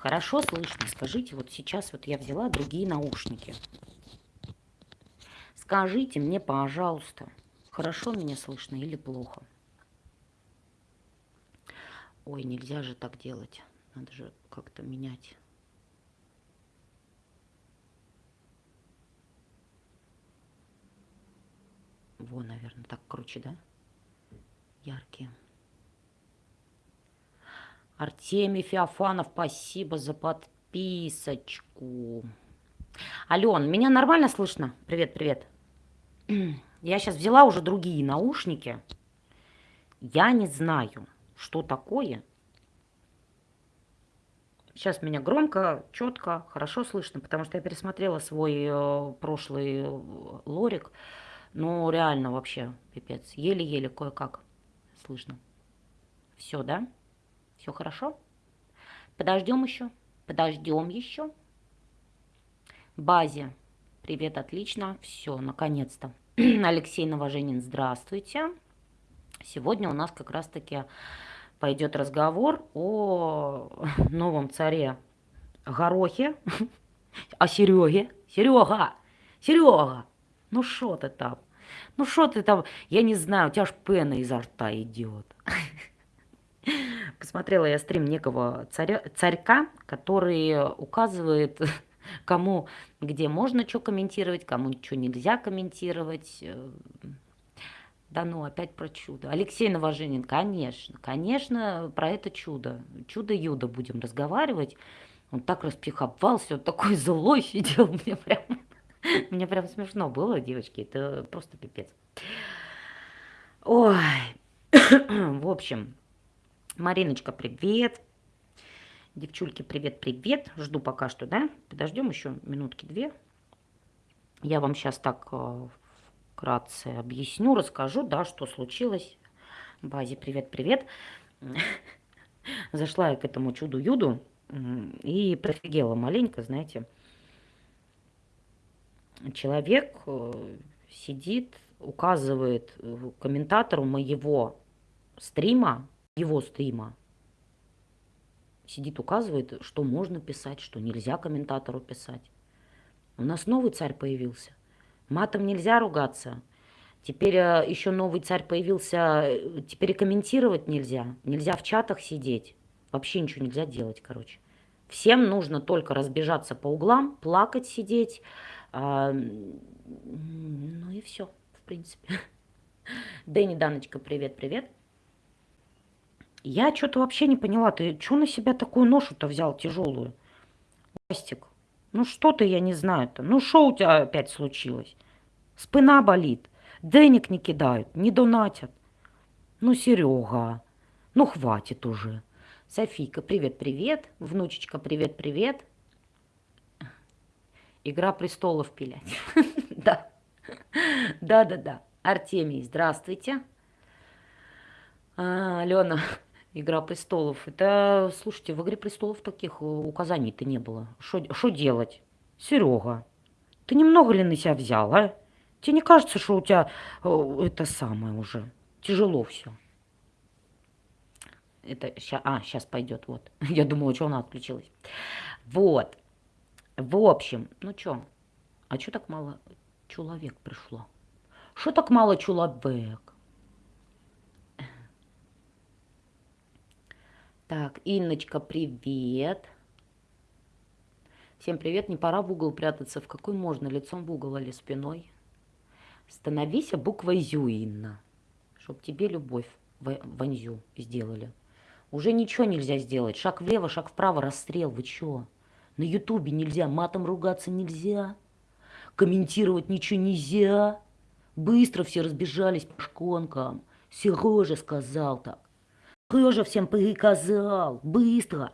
хорошо слышно? Скажите, вот сейчас вот я взяла другие наушники. Скажите мне, пожалуйста, хорошо меня слышно или плохо? Ой, нельзя же так делать. Надо же как-то менять. Во, наверное, так круче, да? Яркие. Артемий Феофанов, спасибо за подписочку. Ален, меня нормально слышно? Привет, привет. Я сейчас взяла уже другие наушники. Я не знаю, что такое. Сейчас меня громко, четко, хорошо слышно, потому что я пересмотрела свой э, прошлый э, лорик. Ну, реально вообще, пипец. Еле-еле кое-как слышно. Все, да? Все хорошо? Подождем еще. Подождем еще. Базе. Привет, отлично. Все, наконец-то. Алексей Новоженин, здравствуйте. Сегодня у нас как раз-таки пойдет разговор о новом царе Горохе, о Сереге. Серега, Серега, ну что ты там? Ну что ты там? Я не знаю, у тебя аж пена изо рта идет. Посмотрела я стрим некого царя, царька, который указывает, кому где можно что комментировать, кому что нельзя комментировать. Да ну, опять про чудо. Алексей Новоженин, конечно, конечно, про это чудо. Чудо-юдо будем разговаривать. Он так распиховался, он такой злой сидел, мне прям мне прям смешно было, девочки, это просто пипец. Ой, в общем, Мариночка, привет. Девчульки, привет-привет. Жду пока что, да? Подождем еще минутки-две. Я вам сейчас так э, вкратце объясню, расскажу, да, что случилось. Базе, привет-привет. Зашла я к этому чуду-юду и прифигела маленько, знаете, человек э, сидит, указывает э, комментатору моего стрима, его стрима, сидит, указывает, что можно писать, что нельзя комментатору писать. У нас новый царь появился. Матом нельзя ругаться. Теперь э, еще новый царь появился, теперь и комментировать нельзя. Нельзя в чатах сидеть. Вообще ничего нельзя делать, короче. Всем нужно только разбежаться по углам, плакать, сидеть, а, ну и все, в принципе. Дэнни Даночка, привет-привет. Я что-то вообще не поняла, ты что на себя такую ношу-то взял тяжелую? Костик, ну что ты, я не знаю-то. Ну что у тебя опять случилось? Спина болит, денег не кидают, не донатят. Ну, Серега, ну хватит уже. Софийка, привет-привет. Внучечка, привет-привет. Игра престолов пилять. Да. Да-да-да. Артемий, здравствуйте. А, Алена, Игра престолов. Это, слушайте, в Игре престолов таких э, указаний-то не было. Что делать? Серега, ты немного ли на себя взял, а? Тебе не кажется, что у тебя э, это самое уже? Тяжело все. Это сейчас, а, сейчас пойдет, вот. Я думала, что она отключилась. Вот. В общем, ну что, а что так мало человек пришло? Что так мало человек? Так, Инночка, привет. Всем привет. Не пора в угол прятаться. В какой можно? Лицом в угол или спиной? Становись буквой Зю, Инна. Чтоб тебе любовь ванзю сделали. Уже ничего нельзя сделать. Шаг влево, шаг вправо, расстрел. Вы чё? На ютубе нельзя, матом ругаться нельзя, комментировать ничего нельзя. Быстро все разбежались по шконкам. Сережа сказал так. Сережа всем приказал. Быстро.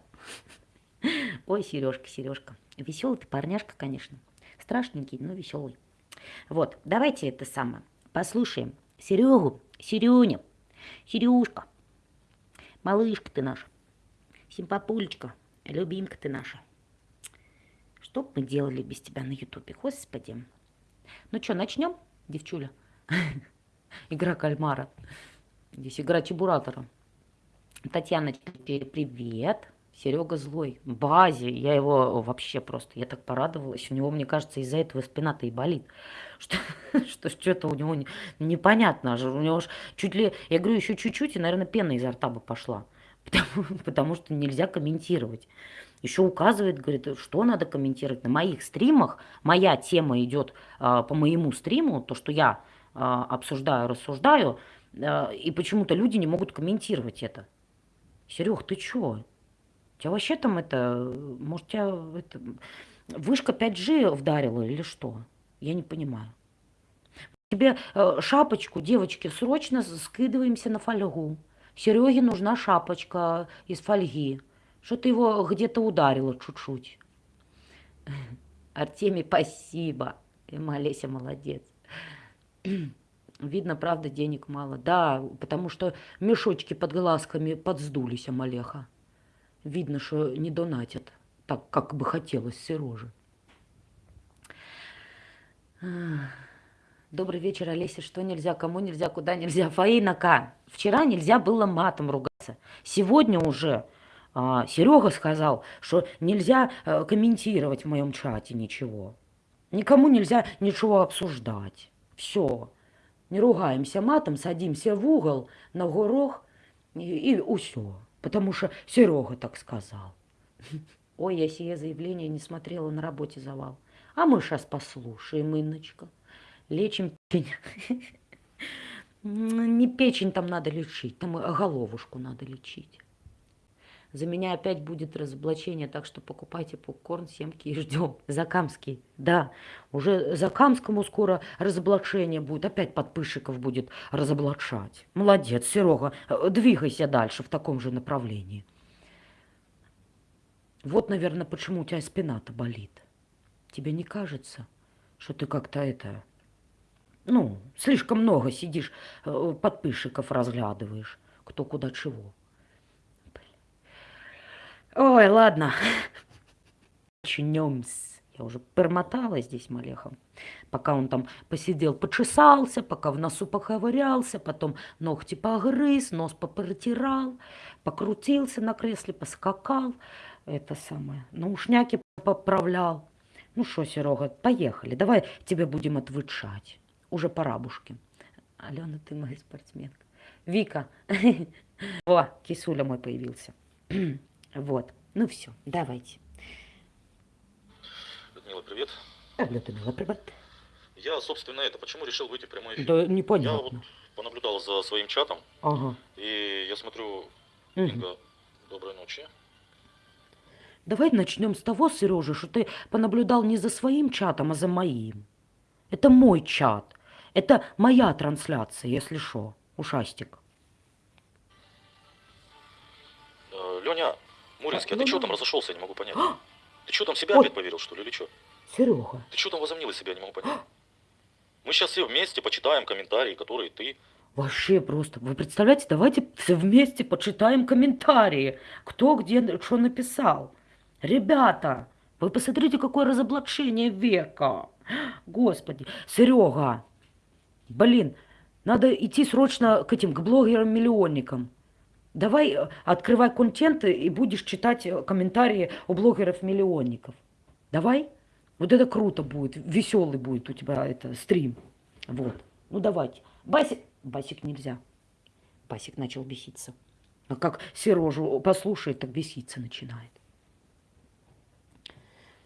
Ой, Сережка, Сережка. Веселый ты парняшка, конечно. Страшненький, но веселый. Вот, давайте это самое. Послушаем Серегу, Серюню, Серюшка, малышка ты наша, симпапулечка, любимка ты наша. Что бы мы делали без тебя на ютубе, господи. Ну что, начнем, девчуля? Игра кальмара. Здесь игра чебуратора. Татьяна, привет. Серега злой. Базе, я его вообще просто, я так порадовалась. У него, мне кажется, из-за этого спина-то и болит. Что, что что-то у него не, непонятно. У него ж чуть ли, я говорю, еще чуть-чуть, и, наверное, пена изо рта бы пошла. Потому, потому что нельзя комментировать. Еще указывает, говорит, что надо комментировать. На моих стримах моя тема идет а, по моему стриму, то, что я а, обсуждаю, рассуждаю, а, и почему-то люди не могут комментировать это. Серег, ты чё? тебя вообще там это, может, тебя это, вышка 5G вдарила или что? Я не понимаю. Тебе э, шапочку, девочки, срочно скидываемся на фольгу. Сереге нужна шапочка из фольги. Что ты его где-то ударила чуть-чуть. Артемий, спасибо. И Олеся молодец. Видно, правда, денег мало. Да, потому что мешочки под глазками подсдулись, Амалеха видно, что не донатят так, как бы хотелось Сероже. Добрый вечер, Олеся. Что нельзя, кому нельзя, куда нельзя? Фаинака, вчера нельзя было матом ругаться. Сегодня уже а, Серега сказал, что нельзя а, комментировать в моем чате ничего. Никому нельзя ничего обсуждать. Все. Не ругаемся матом, садимся в угол, на горох и, и все потому что Серега так сказал. Ой, я сие заявление не смотрела на работе завал. А мы сейчас послушаем, Инночка. Лечим печень. Не печень там надо лечить, там головушку надо лечить. За меня опять будет разоблачение, так что покупайте попкорн, семки и ждем. Закамский, да, уже Закамскому скоро разоблачение будет, опять подпысчиков будет разоблачать. Молодец, Серега, двигайся дальше в таком же направлении. Вот, наверное, почему у тебя спина-то болит. Тебе не кажется, что ты как-то это, ну, слишком много сидишь, э, подписчиков разглядываешь, кто куда чего. Ой, ладно. Начнем-с. Я уже пермотала здесь Малехом. Пока он там посидел, почесался, пока в носу поковырялся, потом ногти погрыз, нос попротирал, покрутился на кресле, поскакал. Это самое. Наушняки поправлял. Ну что, Серега, поехали. Давай тебе будем отвычать. Уже пора, бушки. Алена, ты моя спортсменка. Вика. О, кисуля мой появился. Вот. Ну все, давайте. Людмила, привет. А, Людмила, привет. Я, собственно, это, почему решил выйти в прямой эфир? Да непонятно. Я вот понаблюдал за своим чатом. Ага. И я смотрю, Угу. Инга, доброй ночи. Давай начнем с того, Сережа, что ты понаблюдал не за своим чатом, а за моим. Это мой чат. Это моя трансляция, если что. Ушастик. Э, Леня, Муринский, а, ну ты что да. там разошелся, я не могу понять. Ты что там себя Ой. опять поверил, что ли, или что? Серега. Ты что там возомнил из себя, я не могу понять. Мы сейчас все вместе почитаем комментарии, которые ты... Вообще просто. Вы представляете, давайте все вместе почитаем комментарии. Кто где что написал. Ребята, вы посмотрите, какое разоблачение века. Господи. Серега. Блин, надо идти срочно к этим, к блогерам-миллионникам. Давай э, открывай контент и будешь читать э, комментарии у блогеров-миллионников. Давай. Вот это круто будет, веселый будет у тебя это стрим. Вот. Ну давайте. Басик, Басик нельзя. Басик начал беситься. А как Сережу послушает, так беситься начинает.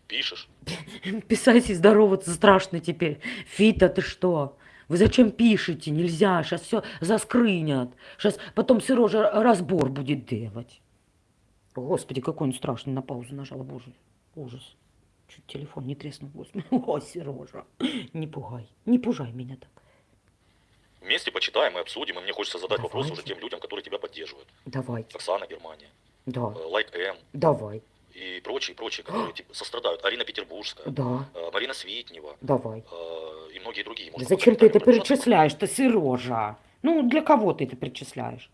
Пишешь? Писать и здороваться страшно теперь. Фита, ты что? Вы зачем пишете? Нельзя, сейчас все заскрынят. Сейчас потом Сережа разбор будет делать. Господи, какой он страшный, на паузу нажала, боже, ужас. Чуть телефон не треснул, господи. О, Сережа, не пугай, не пужай меня так. Вместе почитаем и обсудим, и мне хочется задать вопрос Давайте. уже тем людям, которые тебя поддерживают. Давайте, Оксана Германия, да, э, Лайк М давай, и прочие, прочие, которые типа, сострадают. Арина Петербургская, да, э, Марина Свитнева давай. э, и многие другие. Да Может, зачем ты это перечисляешь-то, Сережа? Ну, для кого ты это перечисляешь?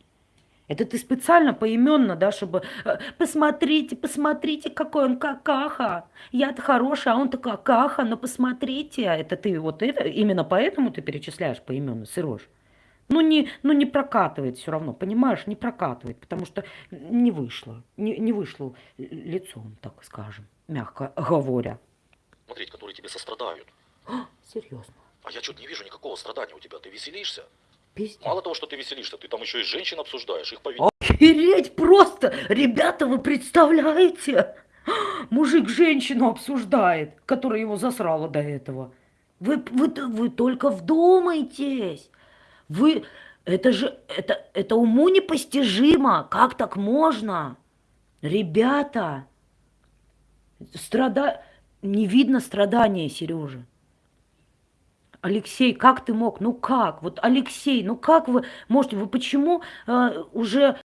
Это ты специально поименно, да, чтобы э, посмотрите, посмотрите, какой он какаха. Я-то хорошая, а он-то какаха, но посмотрите. Это ты вот это, именно поэтому ты перечисляешь поименно, Сереж? Ну не, ну не прокатывает все равно, понимаешь, не прокатывает, потому что не вышло, не, не вышло лицом, так скажем, мягко говоря. Смотреть, которые тебе сострадают. Серьезно, А я что-то не вижу никакого страдания у тебя. Ты веселишься? пиздец. Мало того, что ты веселишься, ты там еще и женщин обсуждаешь, их поведение. Охереть просто! Ребята, вы представляете? Мужик женщину обсуждает, которая его засрала до этого. Вы, вы, вы только вдумайтесь. Вы, это же, это, это уму непостижимо. Как так можно? Ребята, страда... не видно страдания Сережи. Алексей, как ты мог? Ну как? Вот Алексей, ну как вы можете? Вы почему э, уже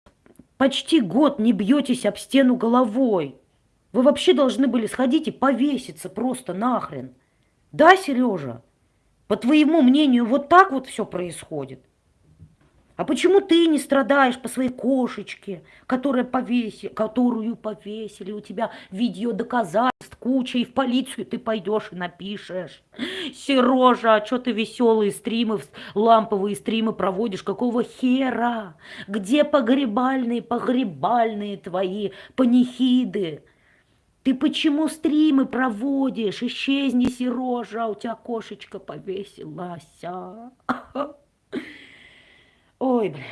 почти год не бьетесь об стену головой? Вы вообще должны были сходить и повеситься просто нахрен. Да, Сережа? По твоему мнению, вот так вот все происходит? А почему ты не страдаешь по своей кошечке, которая повеси, которую повесили? У тебя видео доказательств куча, и в полицию ты пойдешь и напишешь. Сережа, а что ты веселые стримы, ламповые стримы проводишь? Какого хера? Где погребальные, погребальные твои панихиды? Ты почему стримы проводишь? Исчезни, Сережа, у тебя кошечка повесилась. а. Ой, блядь.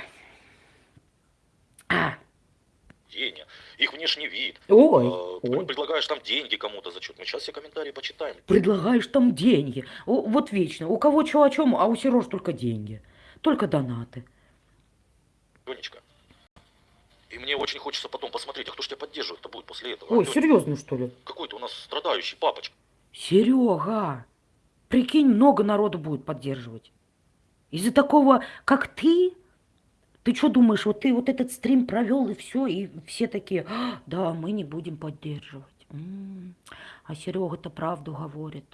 А, Деня, их внешний вид. ой, ты ой. предлагаешь там деньги кому-то за что-то. Мы сейчас все комментарии почитаем. Предлагаешь там деньги. Вот вечно. У кого что о чем, а у Сереж только деньги. Только донаты. Ленечка. И мне очень хочется потом посмотреть, а кто ж тебя поддерживает-то будет после этого? Ой, Леня, серьезно, что ли? Какой ты у нас страдающий папочка. Серега, прикинь, много народу будет поддерживать. Из-за такого, как ты, ты что думаешь, вот ты вот этот стрим провел и все, и все такие, «А, да, мы не будем поддерживать. М, А Серега-то правду говорит.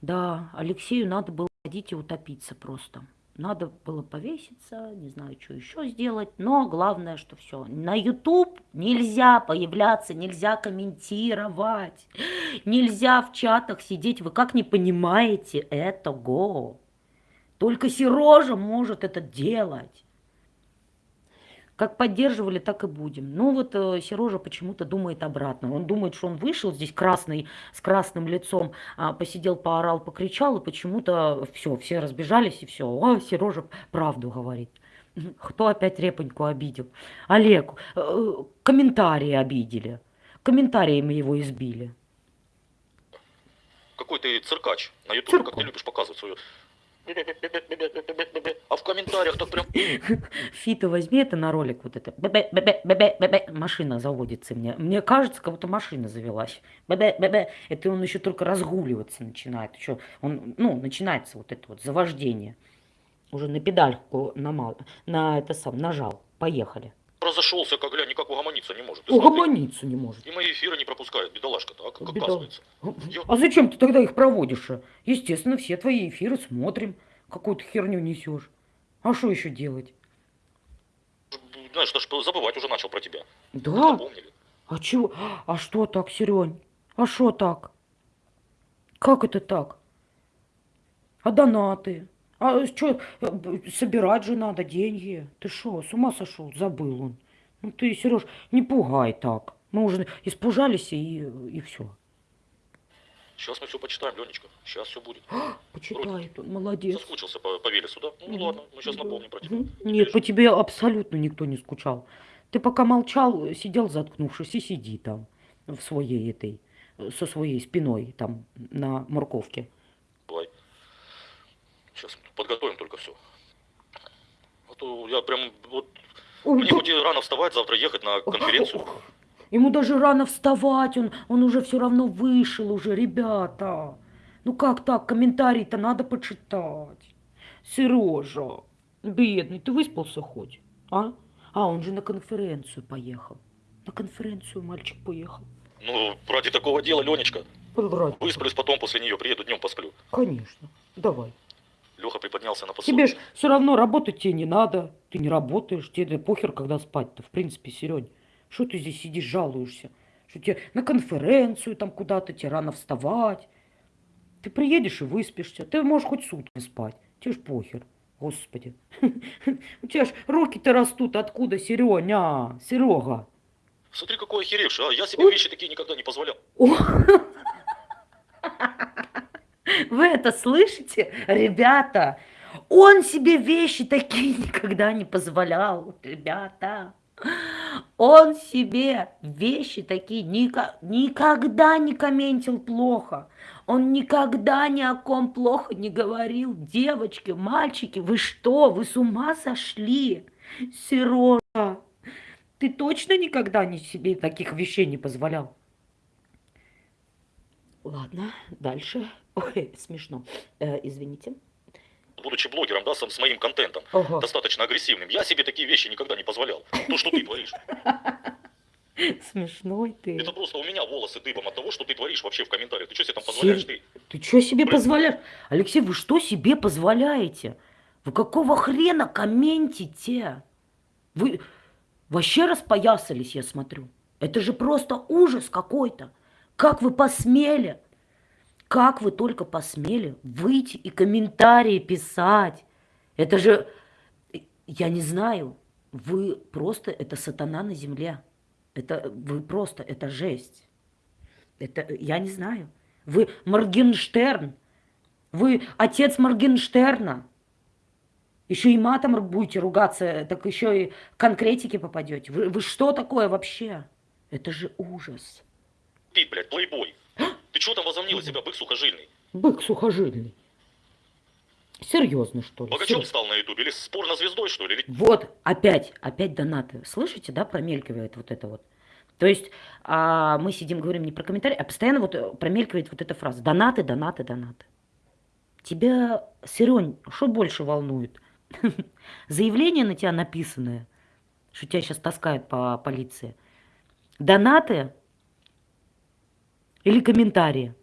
Да, Алексею надо было ходить и утопиться просто. Надо было повеситься, не знаю, что еще сделать, но главное, что все. На YouTube нельзя появляться, нельзя комментировать, нельзя в чатах сидеть. Вы как не понимаете этого? Только Сережа может это делать. Как поддерживали, так и будем. Ну вот э, Сережа почему-то думает обратно. Он думает, что он вышел здесь красный, с красным лицом, а, посидел, поорал, покричал, и почему-то все, все разбежались, и все. О, Сережа правду говорит. Кто опять репоньку обидел? Олег, э, комментарии обидели. Комментариями его избили. Какой ты циркач на ютубе, как ты любишь показывать свою... А в комментариях так прям... Фита, возьми это на ролик, вот это. Машина заводится мне. Мне кажется, как будто машина завелась. Это он еще только разгуливаться начинает. Еще он, ну, начинается вот это вот завождение. Уже на педальку намал, на это сам нажал. Поехали. Разошелся, как глянь, никак угомониться не может. Смотри. Угомониться не может. И мои эфиры не пропускает, бедолашка-то, а как Беда. оказывается. Ё- А зачем ты тогда их проводишь? а? Естественно, все твои эфиры смотрим. Какую-то херню несешь. А что еще делать? Знаешь, даже забывать уже начал про тебя. Да. А чего? А что так, Серень? А что так? Как это так? А донаты? А что, собирать же надо деньги? Ты что, с ума сошел? Забыл он. Ну ты, Сереж, не пугай так. Мы уже испужались и, и все. Сейчас мы все почитаем, Ленечка. Сейчас все будет. Почитай, он молодец. Соскучился по, по Велесу, да? Ну Мгм. ладно, мы сейчас напомним про тебя. Нет, по тебе абсолютно никто не скучал. Ты пока молчал, сидел заткнувшись и сиди там в своей этой, со своей спиной там на морковке. Сейчас подготовим только все. А то я прям вот Ой, мне хоть и рано вставать, завтра ехать на конференцию. Ему даже рано вставать, он, он уже все равно вышел уже, ребята. Ну как так, комментарий-то надо почитать. Сережа, бедный, ты выспался хоть? А? А, он же на конференцию поехал. На конференцию мальчик поехал. Ну, ради такого дела, Ленечка. Врать. Высплюсь потом после нее, приеду днем посплю. Конечно, давай. Леха приподнялся на Тебе ж все равно работать тебе не надо. Ты не работаешь, тебе похер, когда спать-то. В принципе, Серень, что ты здесь сидишь, жалуешься? Что тебе на конференцию там куда-то, тебе рано вставать. Ты приедешь и выспишься. Ты можешь хоть сутки спать. Тебе ж похер. Господи. У тебя ж руки-то растут откуда, Сереня? Серега. Смотри, какой охеревший, а? Я себе вещи такие никогда не позволял. Вы это слышите, ребята? Он себе вещи такие никогда не позволял, ребята. Он себе вещи такие ника- никогда не комментил плохо. Он никогда ни о ком плохо не говорил. Девочки, мальчики, вы что? Вы с ума сошли? Сережа, ты точно никогда не себе таких вещей не позволял? Ладно, дальше. Ой, смешно. Э, извините. Будучи блогером, да, сам с моим контентом, Ого. достаточно агрессивным, я себе такие вещи никогда не позволял. То, что ты творишь. Смешной ты. Это просто у меня волосы дыбом от того, что ты творишь вообще в комментариях. Ты что себе там позволяешь? Ты Ты что себе Блин. позволяешь? Алексей, вы что себе позволяете? Вы какого хрена комментите? Вы вообще распоясались, я смотрю. Это же просто ужас какой-то. Как вы посмели? Как вы только посмели выйти и комментарии писать? Это же, я не знаю, вы просто, это сатана на земле. Это вы просто, это жесть. Это, я не знаю. Вы Моргенштерн. Вы отец Моргенштерна. Еще и матом будете ругаться, так еще и конкретики попадете. Вы, вы что такое вообще? Это же ужас. ты, блядь, плейбой. Ты что там возомнил себя, бык сухожильный? Бык сухожильный. Серьезно, что ли? Богачом Серьезно? стал на ютубе? Или спорно звездой, что ли? Или Вот, опять, опять донаты. Слышите, да, промелькивает вот это вот. То есть а, мы сидим, говорим не про комментарии, а постоянно вот э, промелькивает вот эта фраза. Донаты, донаты, донаты. Тебя, Серень, что больше волнует? Заявление на тебя написанное, что тебя сейчас таскают по полиции. Донаты или комментарии?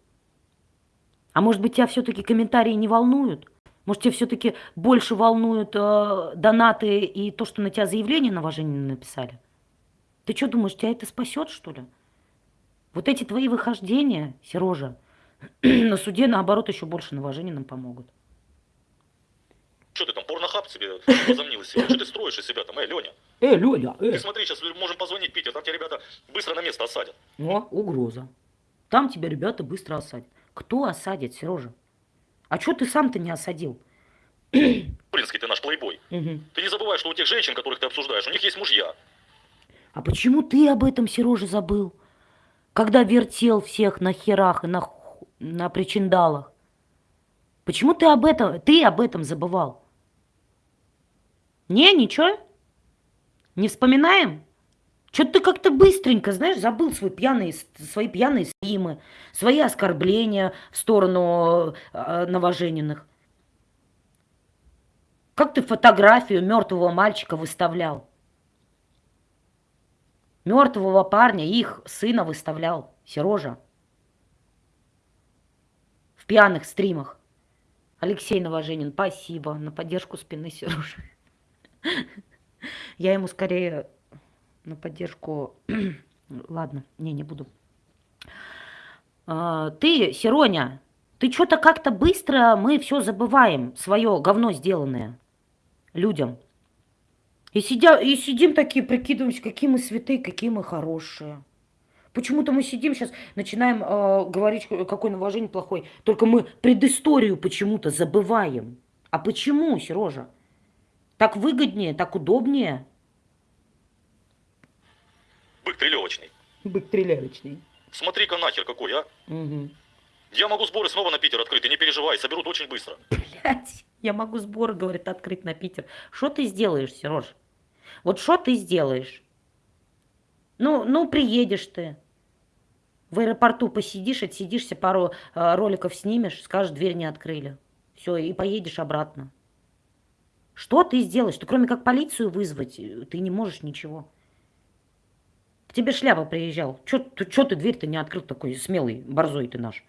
А может быть, тебя все-таки комментарии не волнуют? Может, тебя все-таки больше волнуют э, донаты и то, что на тебя заявление на уважение написали? Ты что думаешь, тебя это спасет, что ли? Вот эти твои выхождения, Сережа, на суде, наоборот, еще больше на уважение нам помогут. что ты там, порнохаб себе возомнил из себя? Что ты строишь из себя там? Эй, Леня, Э, Леня, ты смотри, сейчас можем позвонить Питер, там тебя ребята быстро на место осадят. О, угроза. Там тебя ребята быстро осадят. Кто осадит, Сережа? А что ты сам-то не осадил? Блинский ты наш плейбой. Мгм. Ты не забывай, что у тех женщин, которых ты обсуждаешь, у них есть мужья. А почему ты об этом, Сережа, забыл? Когда вертел всех на херах и на, на причиндалах. Почему ты об этом, ты об этом забывал? Не, ничего? Не вспоминаем? Что-то ты как-то быстренько, знаешь, забыл свой пьяный, свои пьяные стримы, свои оскорбления в сторону э, новожененных. Как ты фотографию мертвого мальчика выставлял? Мертвого парня, их сына выставлял, Сережа. В пьяных стримах. Алексей Новоженин, спасибо на поддержку спины Сережи. Я ему скорее на поддержку... Ладно, не, не буду. А, Ты, Сероня, ты что-то как-то быстро, мы все забываем, свое говно сделанное людям. И, сидя, и сидим такие, прикидываемся, какие мы святые, какие мы хорошие. Почему-то мы сидим сейчас, начинаем э, говорить, ка- какой новожение плохой. Только мы предысторию почему-то забываем. А почему, Сережа? Так выгоднее, так удобнее. Бык трелевочный. Бык трелявочный. Смотри-ка нахер какой, а. Я могу сборы снова на Питер открыть, ты не переживай, соберут очень быстро. Блять, я могу сборы, говорит, открыть на Питер. Что ты сделаешь, Сереж? Вот что ты сделаешь? Ну, ну, приедешь ты. В аэропорту посидишь, отсидишься, пару э, роликов снимешь, скажешь, дверь не открыли. Все, и поедешь обратно. Что ты сделаешь? Ты кроме как полицию вызвать, э, ты не можешь ничего. Тебе шляпа приезжал. Че ты дверь-то не открыл такой смелый, борзой ты наш?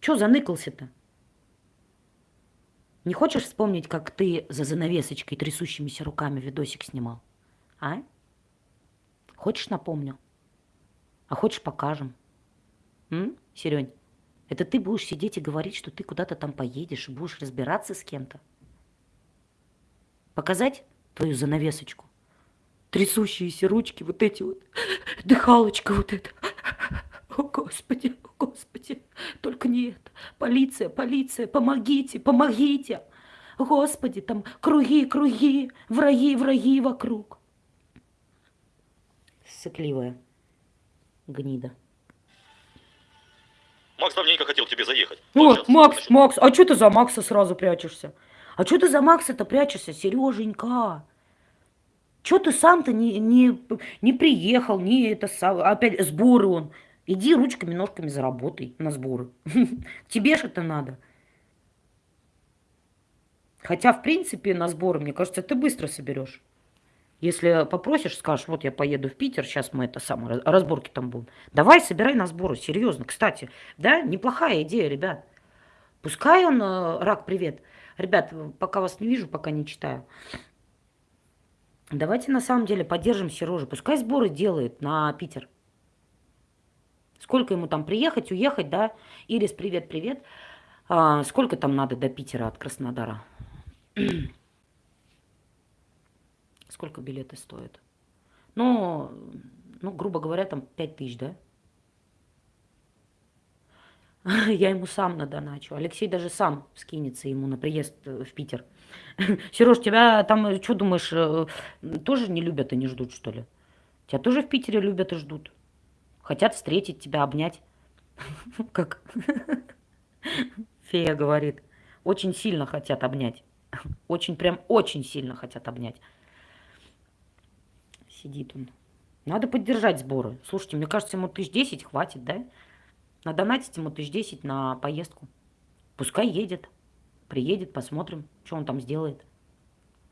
Че заныкался-то? Не хочешь вспомнить, как ты за занавесочкой трясущимися руками видосик снимал? А? Хочешь напомню? А хочешь покажем? М, Серень? Это ты будешь сидеть и говорить, что ты куда-то там поедешь и будешь разбираться с кем-то? Показать твою занавесочку? Трясущиеся ручки, вот эти вот, дыхалочка вот эта. О, Господи, о, Господи, только не это. Полиция, полиция, помогите, помогите. Господи, там круги, круги, враги, враги вокруг. Сыкливая гнида. Макс давненько хотел к тебе заехать. Вот, Вот Макс, значит, Макс, а что ты за Макса сразу прячешься? А что ты за Макса-то прячешься, Сереженька? Что ты сам-то не, не, не приехал, не это опять сборы он. Иди ручками, ножками заработай на сборы. Тебе же это надо. Хотя, в принципе, на сборы, мне кажется, ты быстро соберешь. Если попросишь, скажешь, вот я поеду в Питер, сейчас мы это самое, раз- разборки там будут. Давай, собирай на сборы, серьезно. Кстати, да, неплохая идея, ребят. Пускай он, э, рак, привет. Ребят, пока вас не вижу, пока не читаю. Давайте на самом деле поддержим Сережу. Пускай сборы делает на Питер. Сколько ему там приехать, уехать, да? Ирис, привет, привет. А, сколько там надо до Питера от Краснодара? Сколько билеты стоят? Ну, ну, грубо говоря, там 5 тысяч, да? Я ему сам надоначу. Алексей даже сам скинется ему на приезд э, в Питер. Сереж, тебя там, что думаешь, э, тоже не любят и не ждут, что ли? Тебя тоже в Питере любят и ждут. Хотят встретить тебя, обнять. Как фея говорит. Очень сильно хотят обнять. Очень, прям очень сильно хотят обнять. Сидит он. Надо поддержать сборы. Слушайте, мне кажется, ему тысяч десять хватит, да? Надонатить ему тысяч десять на поездку. Пускай едет. Приедет, посмотрим, что он там сделает.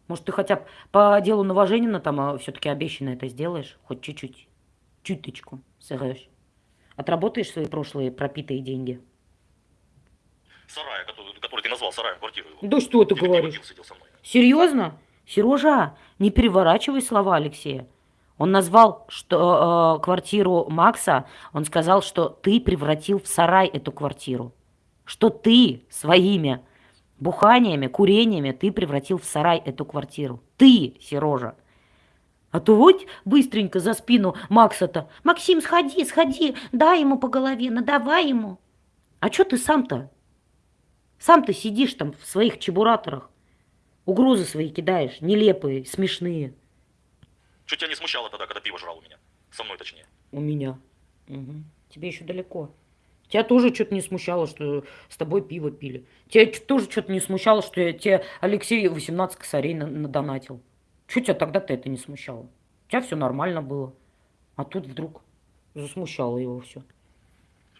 Может, ты хотя бы по делу Новоженина там все-таки обещанное это сделаешь? Хоть чуть-чуть. Чуточку сыграешь. Отработаешь свои прошлые пропитые деньги. Сарая, который, который ты назвал сараем, квартиру его. Да что ты Или говоришь? Серьезно? Сережа, не переворачивай слова Алексея. Он назвал что, э, квартиру Макса, он сказал, что ты превратил в сарай эту квартиру. Что ты своими буханиями, курениями ты превратил в сарай эту квартиру. Ты, Сережа. А то вот быстренько за спину Макса-то. Максим, сходи, сходи, дай ему по голове, надавай ему. А что ты сам-то? Сам ты сидишь там в своих чебураторах. Угрозы свои кидаешь, нелепые, смешные. Что тебя не смущало тогда, когда пиво жрал у меня? Со мной точнее. У меня. Мгм. Тебе еще далеко. Тебя тоже что-то не смущало, что с тобой пиво пили. Тебя тоже что-то не смущало, что я тебе Алексей 18 косарей на- надонатил. Что тебя тогда-то это не смущало? У тебя все нормально было. А тут вдруг засмущало его все.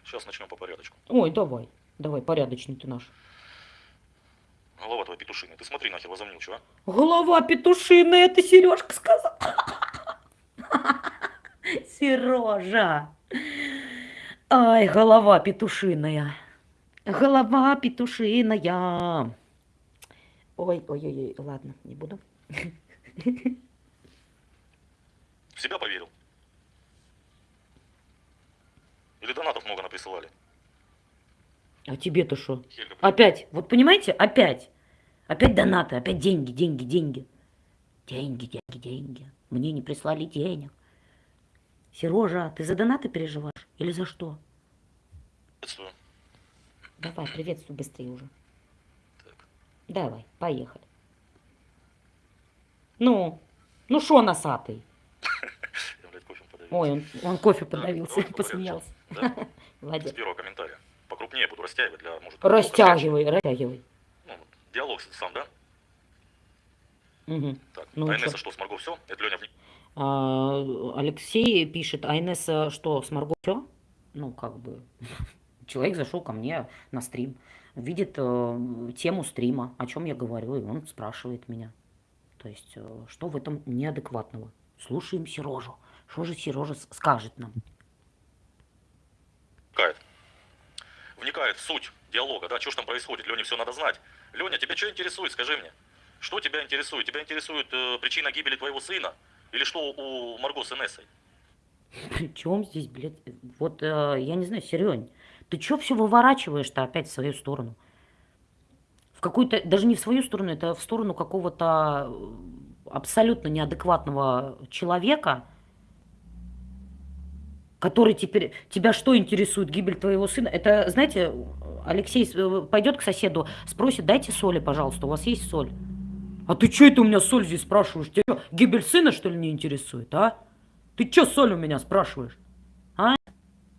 Сейчас начнем по порядочку. Ой, давай, давай, порядочный ты наш. Голова твоя петушиная. Ты смотри нахер, возомнил, чего? Голова петушиная, это Сережка сказал. Сережа. Ай, голова петушиная. Голова петушиная. Ой, ой, ой, ой, ладно, не буду. В себя поверил? Или донатов много наприсылали? А тебе-то что? Опять, вот понимаете, опять. Опять донаты, опять деньги, деньги, деньги. Деньги, деньги, деньги. Мне не прислали денег. Сережа, ты за донаты переживаешь? Или за что? Приветствую. Давай, приветствуй быстрее уже. Так. Давай, поехали. Ну, ну шо носатый? Я, блядь, кофе. Ой, он, он кофе подавился, порядку. посмеялся. Да? С первого комментария. Покрупнее буду растягивать для, может... Растягивай, растягивай. Ну, диалог сам, да? Мгм. Так, Ну, а и Инесса что, с Марго все? Это Леня. А, Алексей пишет, а Инесса что, с Марго всё? Ну, как бы, человек зашел ко мне на стрим, видит э, тему стрима, о чем я говорю, и он спрашивает меня. То есть, э, что в этом неадекватного? Слушаем Сережу. Что же Сережа скажет нам? вникает. Вникает в суть диалога, да, что ж там происходит, Лене все надо знать. Леня, тебя что интересует, скажи мне? Что тебя интересует? Тебя интересует э, причина гибели твоего сына? Или что у Марго с Инессой? При чем здесь, блядь? Вот, э, я не знаю, Серень, Ты чё все выворачиваешь-то опять в свою сторону? В какую-то, даже не в свою сторону, это в сторону какого-то э, абсолютно неадекватного человека, который теперь... Тебя что интересует? Гибель твоего сына? Это, знаете, Алексей э, пойдет к соседу, спросит, дайте соли, пожалуйста, у вас есть соль? А ты что это у меня соль здесь спрашиваешь? Тебя гибель сына, что ли, не интересует, а? Ты что соль у меня спрашиваешь? А?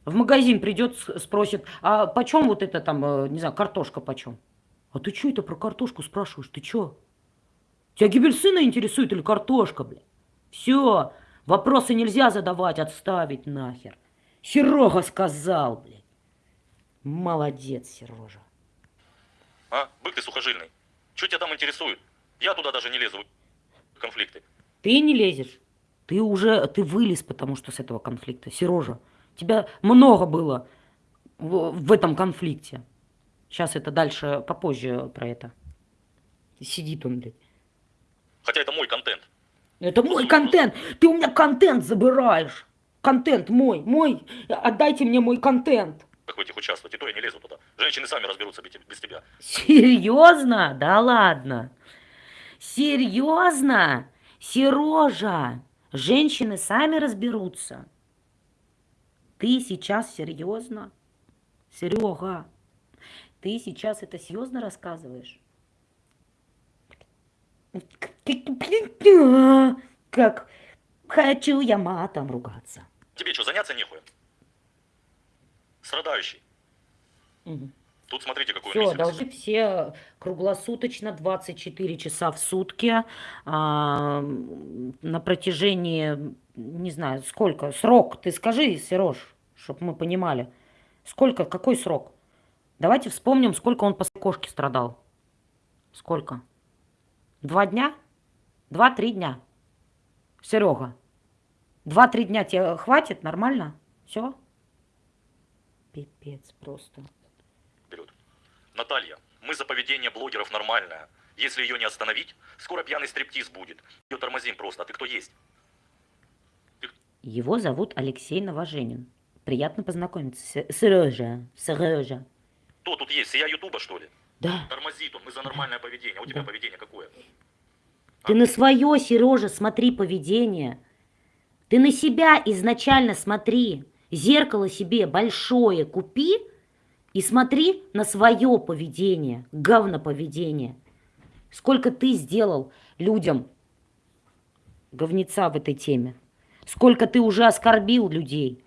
В магазин придет, спросит, а почем вот это там, э, не знаю, картошка почем? А ты что это про картошку спрашиваешь? Ты что? Тебя гибель сына интересует или картошка, блядь? Все, вопросы нельзя задавать, отставить нахер. Серега сказал, блядь. Молодец, Сережа. А? Бык ты сухожильный. Что тебя там интересует? Я туда даже не лезу конфликты. Ты не лезешь. Ты уже, ты вылез, потому что с этого конфликта. Сережа, тебя много было в, в этом конфликте. Сейчас это дальше, попозже про это. Сидит он, блядь. Хотя это мой контент. Это мой контент. Ты у меня контент забираешь. Контент мой, мой. Отдайте мне мой контент. Как в этих участвовать? И то я не лезу туда. Женщины сами разберутся без тебя. Серьезно? Да ладно. Серьезно? Сережа, женщины сами разберутся. Ты сейчас серьезно? Серега, ты сейчас это серьезно рассказываешь? Как хочу я матом ругаться. Тебе что, заняться нехуй? Страдающий. Угу. Тут смотрите, какой Все, должны все круглосуточно, 24 часа в сутки, а, на протяжении, не знаю, сколько, срок, ты скажи, Сереж, чтобы мы понимали, сколько, какой срок? Давайте вспомним, сколько он по кошке страдал. Сколько? Два дня? Два-три дня. Серега, два-три дня тебе хватит? Нормально? Все? Пипец просто. Наталья, мы за поведение блогеров нормальное. Если ее не остановить, скоро пьяный стриптиз будет. Ее тормозим просто. А ты кто есть? Ты... Его зовут Алексей Новоженин. Приятно познакомиться. Сережа, Сережа. Кто тут есть? Я Ютуба, что ли? Да. Тормозит он. Мы за нормальное поведение. А у тебя да. поведение какое? Ты а? на свое, Сережа, смотри поведение. Ты на себя изначально смотри. Зеркало себе большое купи, и смотри на свое поведение, говноповедение. Сколько ты сделал людям говнеца в этой теме. Сколько ты уже оскорбил людей.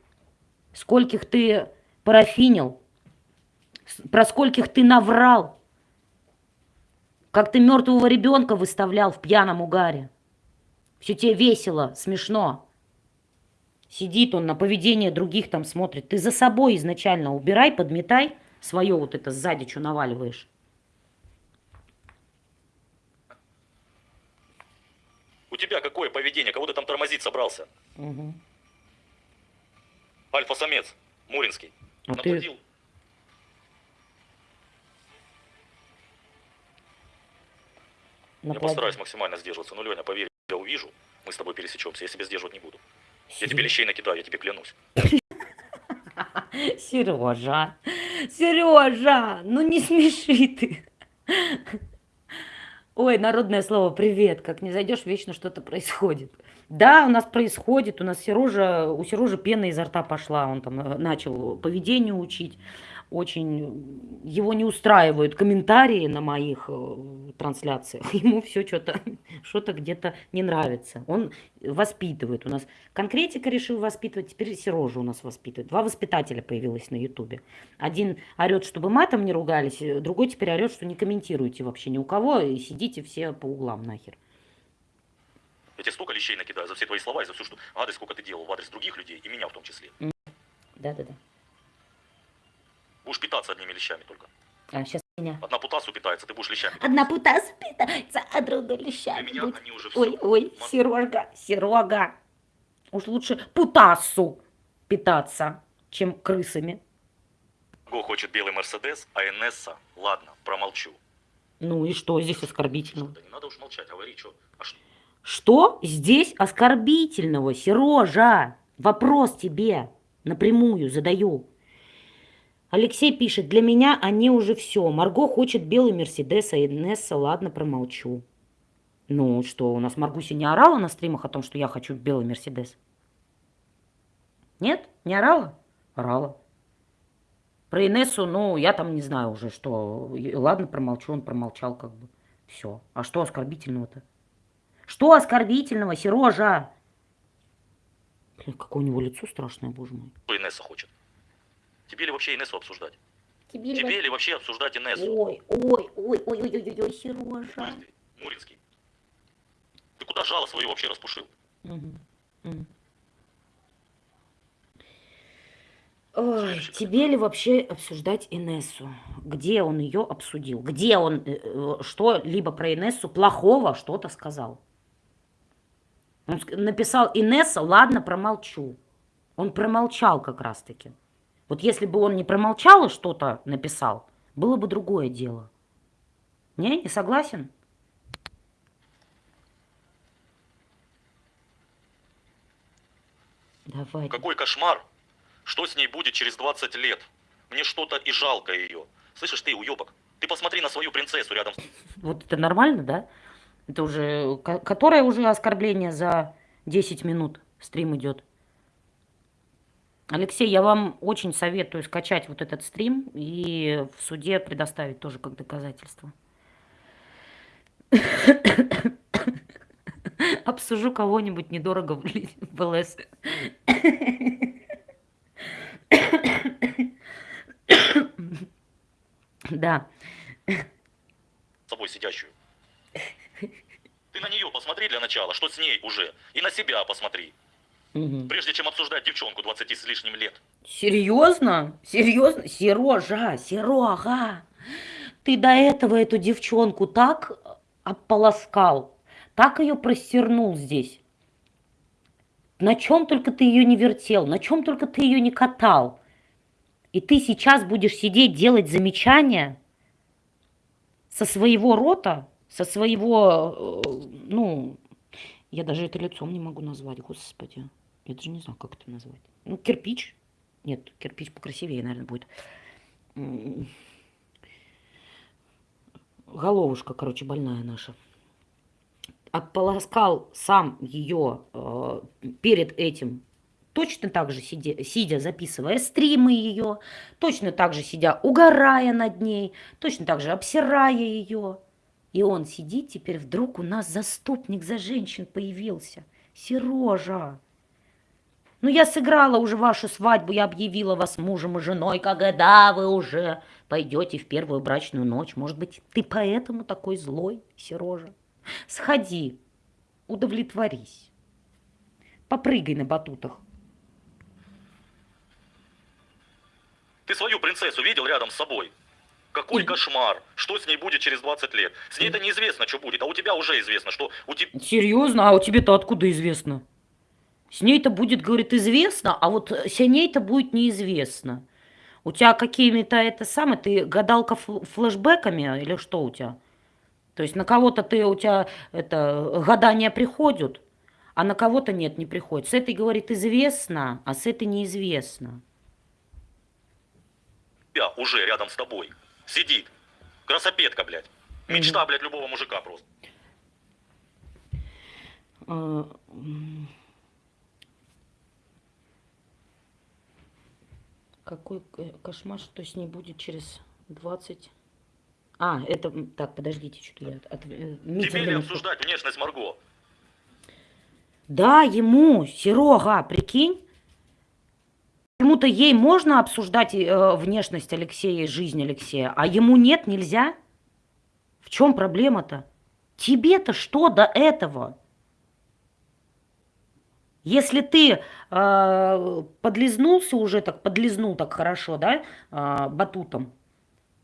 Скольких ты парафинил. Про скольких ты наврал. Как ты мертвого ребенка выставлял в пьяном угаре. Все тебе весело, смешно. Сидит он на поведение других там смотрит. Ты за собой изначально убирай, подметай. Свое вот это сзади что наваливаешь. У тебя какое поведение? Кого ты там тормозить собрался? Угу. Альфа-самец, Муринский. А Наплодил. Ты... Я постараюсь максимально сдерживаться. Ну, Леня, поверь, я увижу, мы с тобой пересечемся. Я себя сдерживать не буду. Я тебе лещей накидаю, я тебе клянусь. Сережа, Сережа, ну не смеши ты. Ой, народное слово «привет». Как не зайдешь, вечно что-то происходит. Да, у нас происходит. У нас Сережа, у Сережи пена изо рта пошла. Он там э, начал поведению учить очень его не устраивают комментарии на моих э, трансляциях. Ему все что-то что-то где-то не нравится. Он воспитывает. У нас конкретика решил воспитывать, теперь Сережа у нас воспитывает. Два воспитателя появилось на Ютубе. Один орет, чтобы матом не ругались, э, другой теперь орет, что не комментируйте вообще ни у кого и сидите все по углам нахер. Я тебе столько лещей накидаю за все твои слова и за все, что адрес, сколько ты делал в адрес других людей, и меня в том числе. Да-да-да. Будешь питаться одними лещами только. А, сейчас меня. Одна путасу питается, ты будешь лещами. Одна путасу питается, а другая лещами. Для меня будет. они уже все. Ой, ой, Мон... Серега, Серега. Уж лучше путасу питаться, чем крысами. Го хочет белый Мерседес, а Энесса, ладно, промолчу. Ну и что здесь оскорбительного? Да не надо уж молчать, говори, что. А что? Что здесь оскорбительного, Сережа? Вопрос тебе напрямую задаю. Алексей пишет, для меня они уже все. Марго хочет белый Мерседес, а Инесса, ладно, промолчу. Ну что, у нас Маргуся не орала на стримах о том, что я хочу белый Мерседес? Нет? Не орала? Орала. Про Инессу, ну, я там не знаю уже, что. Ладно, промолчу, он промолчал как бы. Все. А что оскорбительного-то? Что оскорбительного, Сережа? Блин, какое у него лицо страшное, боже мой. Инесса хочет? Тебе ли вообще Инессу обсуждать? Тебе, ли Тебе ли вообще обсуждать Инессу? Ой, ой, ой, ой, ой, ой, ой, ой, Сережа. Муринский. Ты куда жало свое вообще распушил? Ой, тебе ли вообще обсуждать Инессу? Где он ее обсудил? Где он э, э, что-либо про Инессу плохого что-то сказал? Он написал Инесса, ладно, промолчу. Он промолчал как раз-таки. Вот если бы он не промолчал и что-то написал, было бы другое дело. Не, не согласен? Давай. Какой кошмар! Что с ней будет через 20 лет? Мне что-то и жалко ее. Слышишь ты, уебок? Ты посмотри на свою принцессу рядом с... Вот это нормально, да? Это уже... ко- Которое уже оскорбление за 10 минут стрим идет. Алексей, я вам очень советую скачать вот этот стрим и в суде предоставить тоже как доказательство. Обсужу кого-нибудь недорого в ЛС. Да. собой сидящую. Ты на нее посмотри для начала, что с ней уже. И на себя посмотри. Мгм. Прежде чем обсуждать девчонку 20 с лишним лет. Серьезно? Серьезно? Сережа, Серега, ты до этого эту девчонку так ополоскал, так ее простернул здесь. На чем только ты ее не вертел, на чем только ты ее не катал. И ты сейчас будешь сидеть, делать замечания со своего рота, со своего, э, ну, я даже это лицом не могу назвать, господи. Я даже не знаю, как это назвать. Ну, кирпич. Нет, кирпич покрасивее, наверное, будет. Головушка, короче, больная наша. Ополоскал сам ее э, перед этим, точно так же сидя, сидя, записывая стримы ее, точно так же сидя, угорая над ней, точно так же обсирая ее. И он сидит, теперь вдруг у нас заступник за женщин появился. Сережа, ну, я сыграла уже вашу свадьбу, я объявила вас мужем и женой, когда вы уже пойдете в первую брачную ночь. Может быть, ты поэтому такой злой, Сережа? Сходи, удовлетворись. Попрыгай на батутах. Ты свою принцессу видел рядом с собой? Какой Мгм. кошмар! Что с ней будет через 20 лет? С ней это неизвестно, что будет, а у тебя уже известно, что у тебя... Серьезно? А у тебе-то откуда известно? С ней-то будет, говорит, известно, а вот с ней-то будет неизвестно. У тебя какими-то это самое, ты гадалка фл- флешбэками или что у тебя? То есть на кого-то ты, у тебя это гадания приходят, а на кого-то нет, не приходит. С этой, говорит, известно, а с этой неизвестно. тебя уже рядом с тобой сидит. Красопетка, блядь. Мечта, блядь, любого мужика просто. А, м. Какой к- кошмар, что с ней будет через 20... А, это... Так, подождите, что-то я... от- э, Тебе ли обсуждать внешность Марго? Да, ему, Серега, прикинь. Почему-то ей можно обсуждать э, внешность Алексея и жизнь Алексея, а ему нет, нельзя. В чем проблема-то? Тебе-то что до этого? Если ты э, подлизнулся уже, так подлизнул так хорошо, да, э, батутом,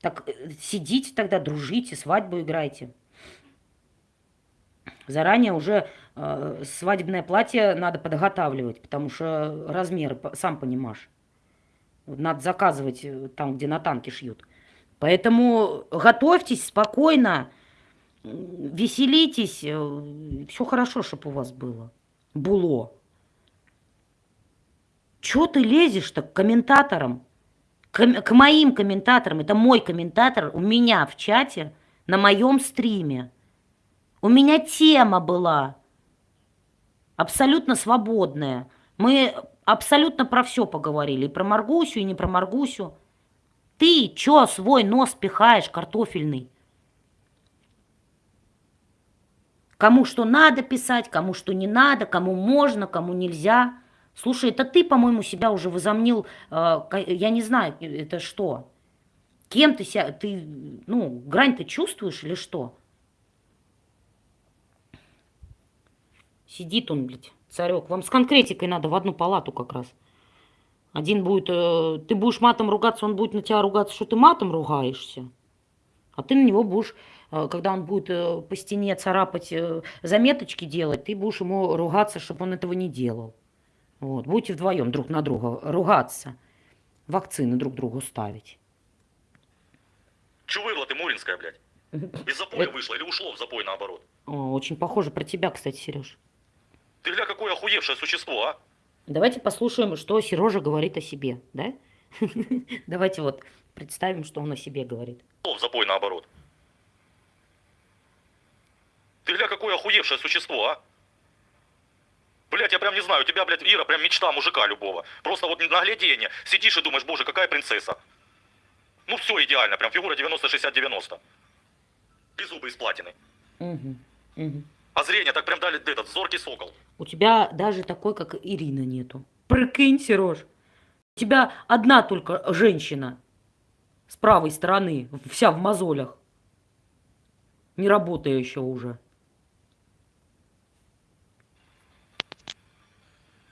так э, сидите тогда, дружите, свадьбу играйте. Заранее уже э, свадебное платье надо подготавливать, потому что размеры, сам понимаешь. Надо заказывать э, там, где на танке шьют. Поэтому готовьтесь спокойно, веселитесь, все хорошо, чтобы у вас было. Було. Чё ты лезешь-то к комментаторам? К, к моим комментаторам, это мой комментатор у меня в чате на моем стриме. У меня тема была абсолютно свободная. Мы абсолютно про все поговорили. И про Маргусю, и не про Маргусю. Ты чё свой нос пихаешь картофельный? Кому что надо писать, кому что не надо, кому можно, кому нельзя. Слушай, это ты, по-моему, себя уже возомнил, э, я не знаю, это что? Кем ты себя, ты, ну, грань ты чувствуешь или что? Сидит он, блядь, царек. Вам с конкретикой надо в одну палату как раз. Один будет, э, ты будешь матом ругаться, он будет на тебя ругаться, что ты матом ругаешься. А ты на него будешь Э, когда он будет э, по стене царапать, э, заметочки делать, ты будешь ему ругаться, чтобы он этого не делал. Вот. Будете вдвоем друг на друга ругаться, вакцины друг другу ставить. Че вырла ты, Муринская, блядь? Из запоя вышло или ушло в запой наоборот? О, очень похоже про тебя, кстати, Сереж. Ты гля, какое охуевшее существо, а? Давайте послушаем, что Сережа говорит о себе, да? Давайте вот представим, что он о себе говорит. В запой наоборот. Ты гля, какое охуевшее существо, а? Блять, я прям не знаю, у тебя, блядь, Ира, прям мечта мужика любого. Просто вот наглядение. Сидишь и думаешь, боже, какая принцесса. Ну все идеально, прям фигура 90-60-90. Без зубы из платины. Угу, угу. А зрение так прям дали этот зоркий сокол. У тебя даже такой, как Ирина, нету. Прикинь, Сереж. У тебя одна только женщина с правой стороны, вся в мозолях. Не работающая уже.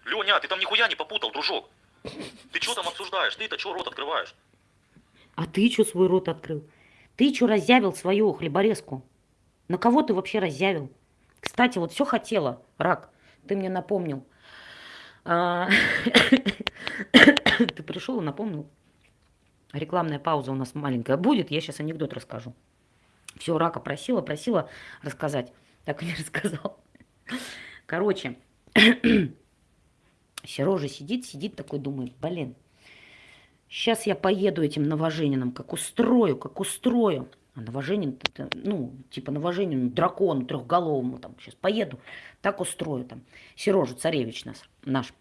Леня, ты там нихуя не попутал, дружок. Ты что там обсуждаешь? Ты-то что рот открываешь? А ты что свой рот открыл? Ты что разъявил свою хлеборезку? На кого ты вообще разъявил? Кстати, вот все хотела, рак, ты мне напомнил. А, ты пришел и напомнил. Рекламная пауза у нас маленькая будет, я сейчас анекдот расскажу. Все, рака просила, просила рассказать. Так и не рассказал. Короче, Сережа сидит, сидит такой, думает, блин, сейчас я поеду этим новоженином, как устрою, как устрою. А новоженин, ну, типа новоженину, дракону трехголовому, там, сейчас поеду, так устрою там. Сережа Царевич нас, наш.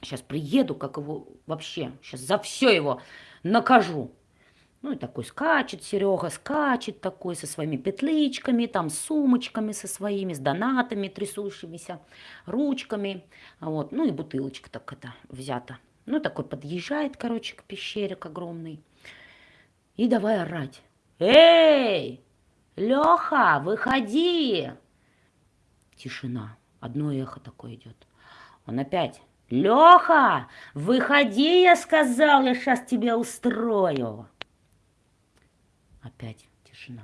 Сейчас приеду, как его вообще, сейчас за все его накажу. Ну и такой скачет Серега, скачет такой со своими петличками, там с сумочками со своими, с донатами трясущимися, ручками. Вот. Ну и бутылочка так это взята. Ну такой подъезжает, короче, к пещере к огромной. И давай орать. Эй, Леха, выходи! Тишина. Одно эхо такое идет. Он опять. Леха, выходи, я сказал, я сейчас тебя устрою. Опять тишина.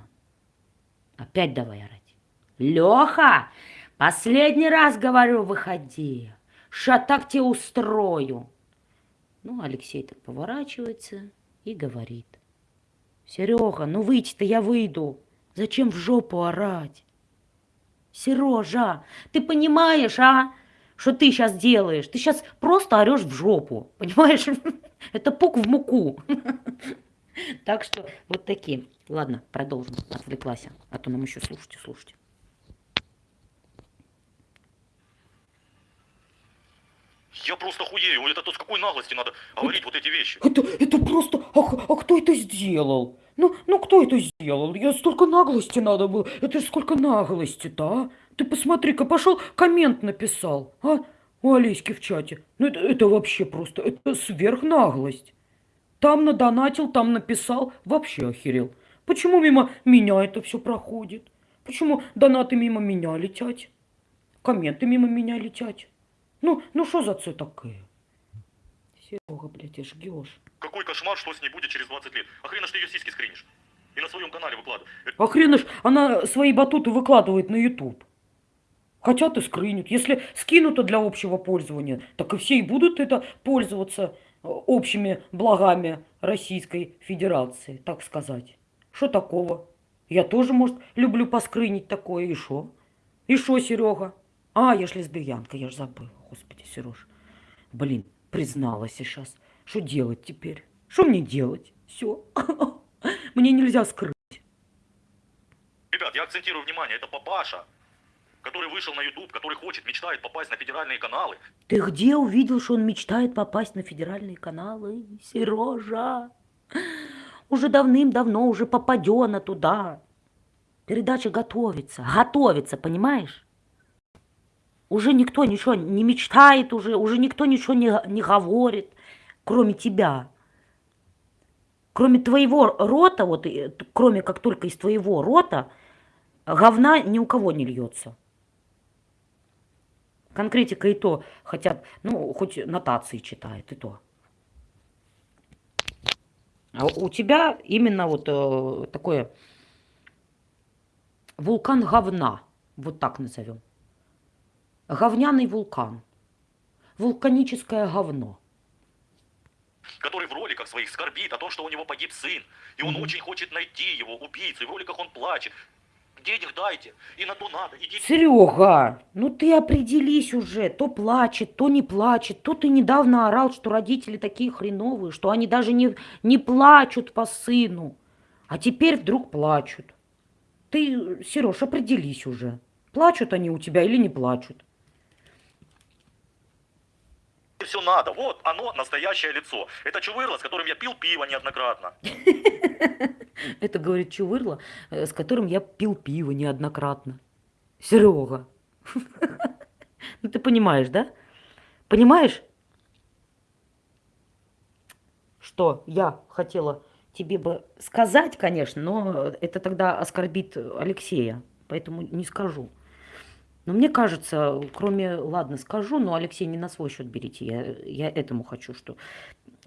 Опять давай орать. Леха, последний раз говорю, выходи. Ша так тебе устрою. Ну, Алексей так поворачивается и говорит. Серега, ну выйти-то я выйду. Зачем в жопу орать? Сережа, ты понимаешь, а? Что ты сейчас делаешь? Ты сейчас просто орешь в жопу. Понимаешь? Это пук в муку. Так что вот такие. Ладно, продолжим. Отвлеклась. А то нам еще слушайте, слушайте. Я просто хуею. Это то с какой наглости надо говорить вот эти вещи. Это, это просто... А, а кто это сделал? Ну, ну кто это сделал? Я столько наглости надо было. Это ж сколько наглости-то, а? Ты посмотри-ка, пошел коммент написал, а? У Олеськи в чате. Ну это, это вообще просто, это сверхнаглость. Там надонатил, там написал, вообще охерел. Почему мимо меня это все проходит? Почему донаты мимо меня летят? Комменты мимо меня летят? Ну, ну что за це такое? Серега, блядь, ты жгешь. Какой кошмар, что с ней будет через 20 лет. А хрена ж ты ее сиськи скринишь. И на своем канале выкладываешь. А хрена ж она свои батуты выкладывает на YouTube. Хотят и скринят. Если скинуто для общего пользования, так и все и будут это пользоваться общими благами Российской Федерации, так сказать. Что такого? Я тоже, может, люблю поскрынить такое. И что? И что, Серега? А, я ж лесбиянка, я ж забыл. Господи, Сереж. Блин, призналась сейчас. Что делать теперь? Что мне делать? Все. Мне нельзя скрыть. Ребят, я акцентирую внимание, это папаша, который вышел на YouTube, который хочет, мечтает попасть на федеральные каналы. Ты где увидел, что он мечтает попасть на федеральные каналы? Сережа, уже давным-давно уже попадена туда. Передача готовится, готовится, понимаешь? Уже никто ничего не мечтает, уже, уже никто ничего не, не говорит, кроме тебя. Кроме твоего рота, вот, кроме как только из твоего рота, говна ни у кого не льется. Конкретика и то, хотя, ну, хоть нотации читает, и то. А у тебя именно вот э, такое вулкан говна, вот так назовем. Говняный вулкан. Вулканическое говно. который в роликах своих скорбит о том, что у него погиб сын, и он Мгм. очень хочет найти его, убийцу, и в роликах он плачет. Денег дайте, и на то надо, идите. Серега, ну ты определись уже, то плачет, то не плачет, то ты недавно орал, что родители такие хреновые, что они даже не, не плачут по сыну, а теперь вдруг плачут. Ты, Сереж, определись уже, плачут они у тебя или не плачут. Все надо, вот оно, настоящее лицо. Это чувырло, с которым я пил пиво неоднократно. Это говорит Чувырло, э, с которым я пил пиво неоднократно. Серега, ну ты понимаешь, да? Понимаешь, что я хотела тебе бы сказать, конечно, но это тогда оскорбит Алексея, поэтому не скажу. Но мне кажется, кроме, ладно, скажу, но Алексей не на свой счет берите, я, я этому хочу, что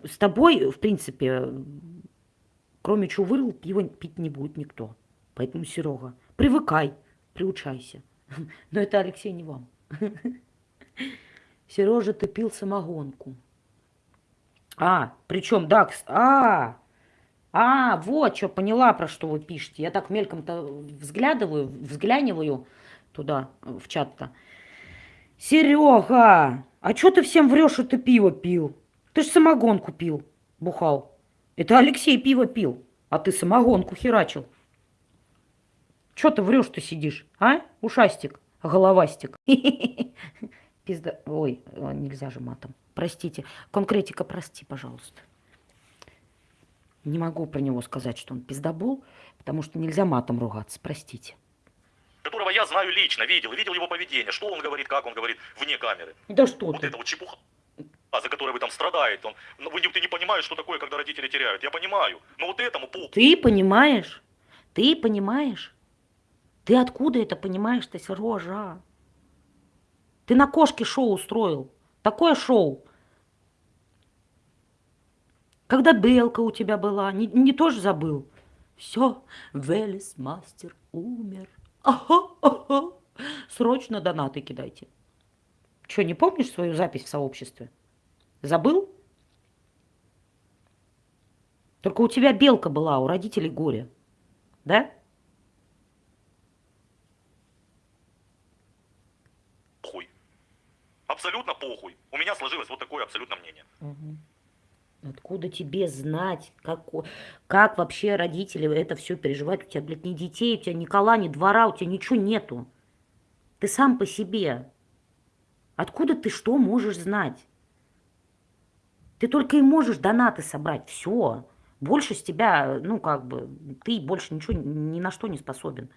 с тобой, в принципе, кроме Чувырл, пиво пить не будет никто. Поэтому, Серега, привыкай, приучайся. Но это, Алексей, не вам. Сережа, ты пил самогонку. А, причем, да, а, а, вот что, поняла, про что вы пишете. Я так мельком-то взглядываю, взгляниваю туда, э, в чат-то. Серега, а что ты всем врешь, что ты пиво пил? Ты ж самогонку пил, бухал. Это Алексей пиво пил, а ты самогонку херачил. Че ты врешь, ты сидишь, а? Ушастик, головастик. Пизда... Ой, э, нельзя же матом. Простите. Конкретика, прости, пожалуйста. Не могу про него сказать, что он пиздобол, потому что нельзя матом ругаться. Простите. Которого я знаю лично, видел, видел его поведение, что он говорит, как он говорит, вне камеры. Да что Вот ты? это вот чепуха, а за которой вы там страдаете. Он, ну, вы, ты не понимаешь, что такое, когда родители теряют. Я понимаю. Но вот этому пол. Ты понимаешь? Ты понимаешь? Ты откуда это понимаешь-то, Сережа? Ты на кошке шоу устроил. Такое шоу. Когда белка у тебя была, не, не тоже забыл? Все, Велес мастер умер. Ага, ага. Срочно донаты кидайте. Че, не помнишь свою запись в сообществе? Забыл? Только у тебя белка была, у родителей горе. Да? Похуй. Абсолютно похуй. У меня сложилось вот такое абсолютно мнение. Откуда тебе знать, как, как вообще родители это все переживают? У тебя, блядь, ни детей, у тебя ни кола, ни двора, у тебя ничего нету. Ты сам по себе. Откуда ты что можешь знать? Ты только и можешь донаты собрать. Все. Больше с тебя, ну, как бы, ты больше ничего ни на что не способен.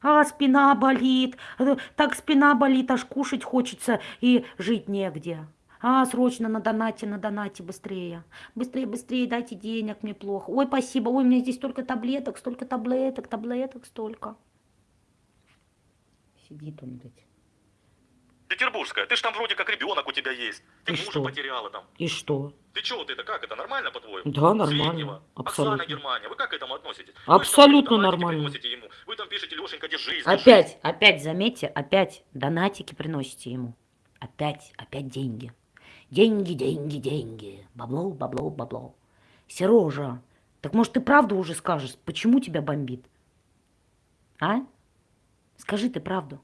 А, спина болит, э, так спина болит, аж кушать хочется и жить негде. А, срочно на донате, на донате, быстрее. Быстрее, быстрее, дайте денег, мне плохо. Ой, спасибо, ой, у меня здесь столько таблеток, столько таблеток, таблеток столько. Сидит он, блядь. Петербургская, ты ж там вроде как ребенок у тебя есть. Ты И мужа что? потеряла там. И что? Ты чё вот это, как это, нормально по-твоему? Да, нормально, абсолютно. Оксана Германия, вы как к этому относитесь? Абсолютно вы там нормально. ему. Вы там пишете, Лешенька, держись. Опять, опять, заметьте, опять донатики приносите ему. Опять, опять деньги. Деньги, деньги, деньги. Бабло, бабло, бабло. Сережа, так может ты правду уже скажешь, почему тебя бомбит? А? Скажи ты правду.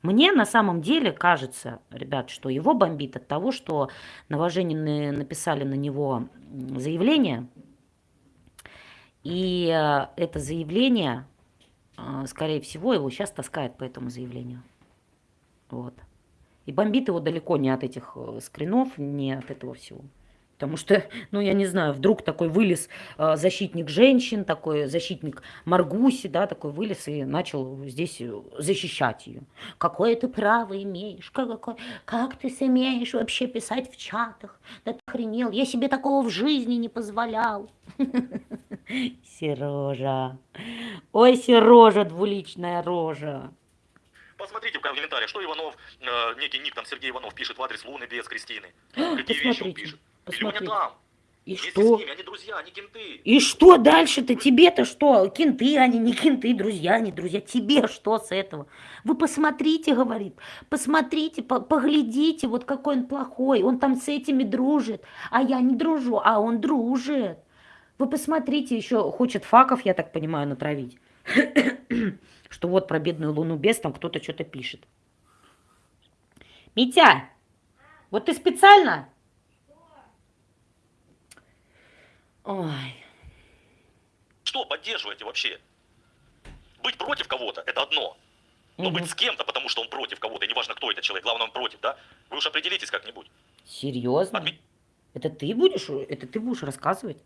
Мне на самом деле кажется, ребят, что его бомбит от того, что Новоженины написали на него заявление, и э, это заявление, э, скорее всего, его сейчас таскает по этому заявлению. Вот. И бомбит его далеко не от этих э, скринов, не от этого всего. Потому что, ну, я не знаю, вдруг такой вылез э, защитник женщин, такой защитник Маргуси, да, такой вылез и начал здесь э, защищать ее. Какое ты право имеешь? Как, как, как ты смеешь вообще писать в чатах? Да ты охренел, я себе такого в жизни не позволял. Сережа. Ой, Сережа, двуличная рожа. Посмотрите в комментариях, что Иванов, э, некий ник там Сергей Иванов пишет в адрес Луны без Кристины. Какие вещи он пишет. посмотрите. Леня там. И Вместе что? ними, они друзья, они кенты. И что дальше-то? Тебе-то что? Кенты они, не кенты, друзья, не друзья. Тебе что с этого? Вы посмотрите, говорит, посмотрите, по- поглядите, вот какой он плохой. Он там с этими дружит, а я не дружу, а он дружит. Вы посмотрите, еще хочет факов, я так понимаю, натравить. Что вот про бедную Луну без там кто-то что-то пишет. Митя, вот ты специально? Ой. Что поддерживаете вообще? Быть против кого-то – это одно. Но Мгм. быть с кем-то, потому что он против кого-то, и неважно, кто это человек, главное, он против, да? Вы уж определитесь как-нибудь. Серьезно? Отме- Это ты будешь, это ты будешь рассказывать?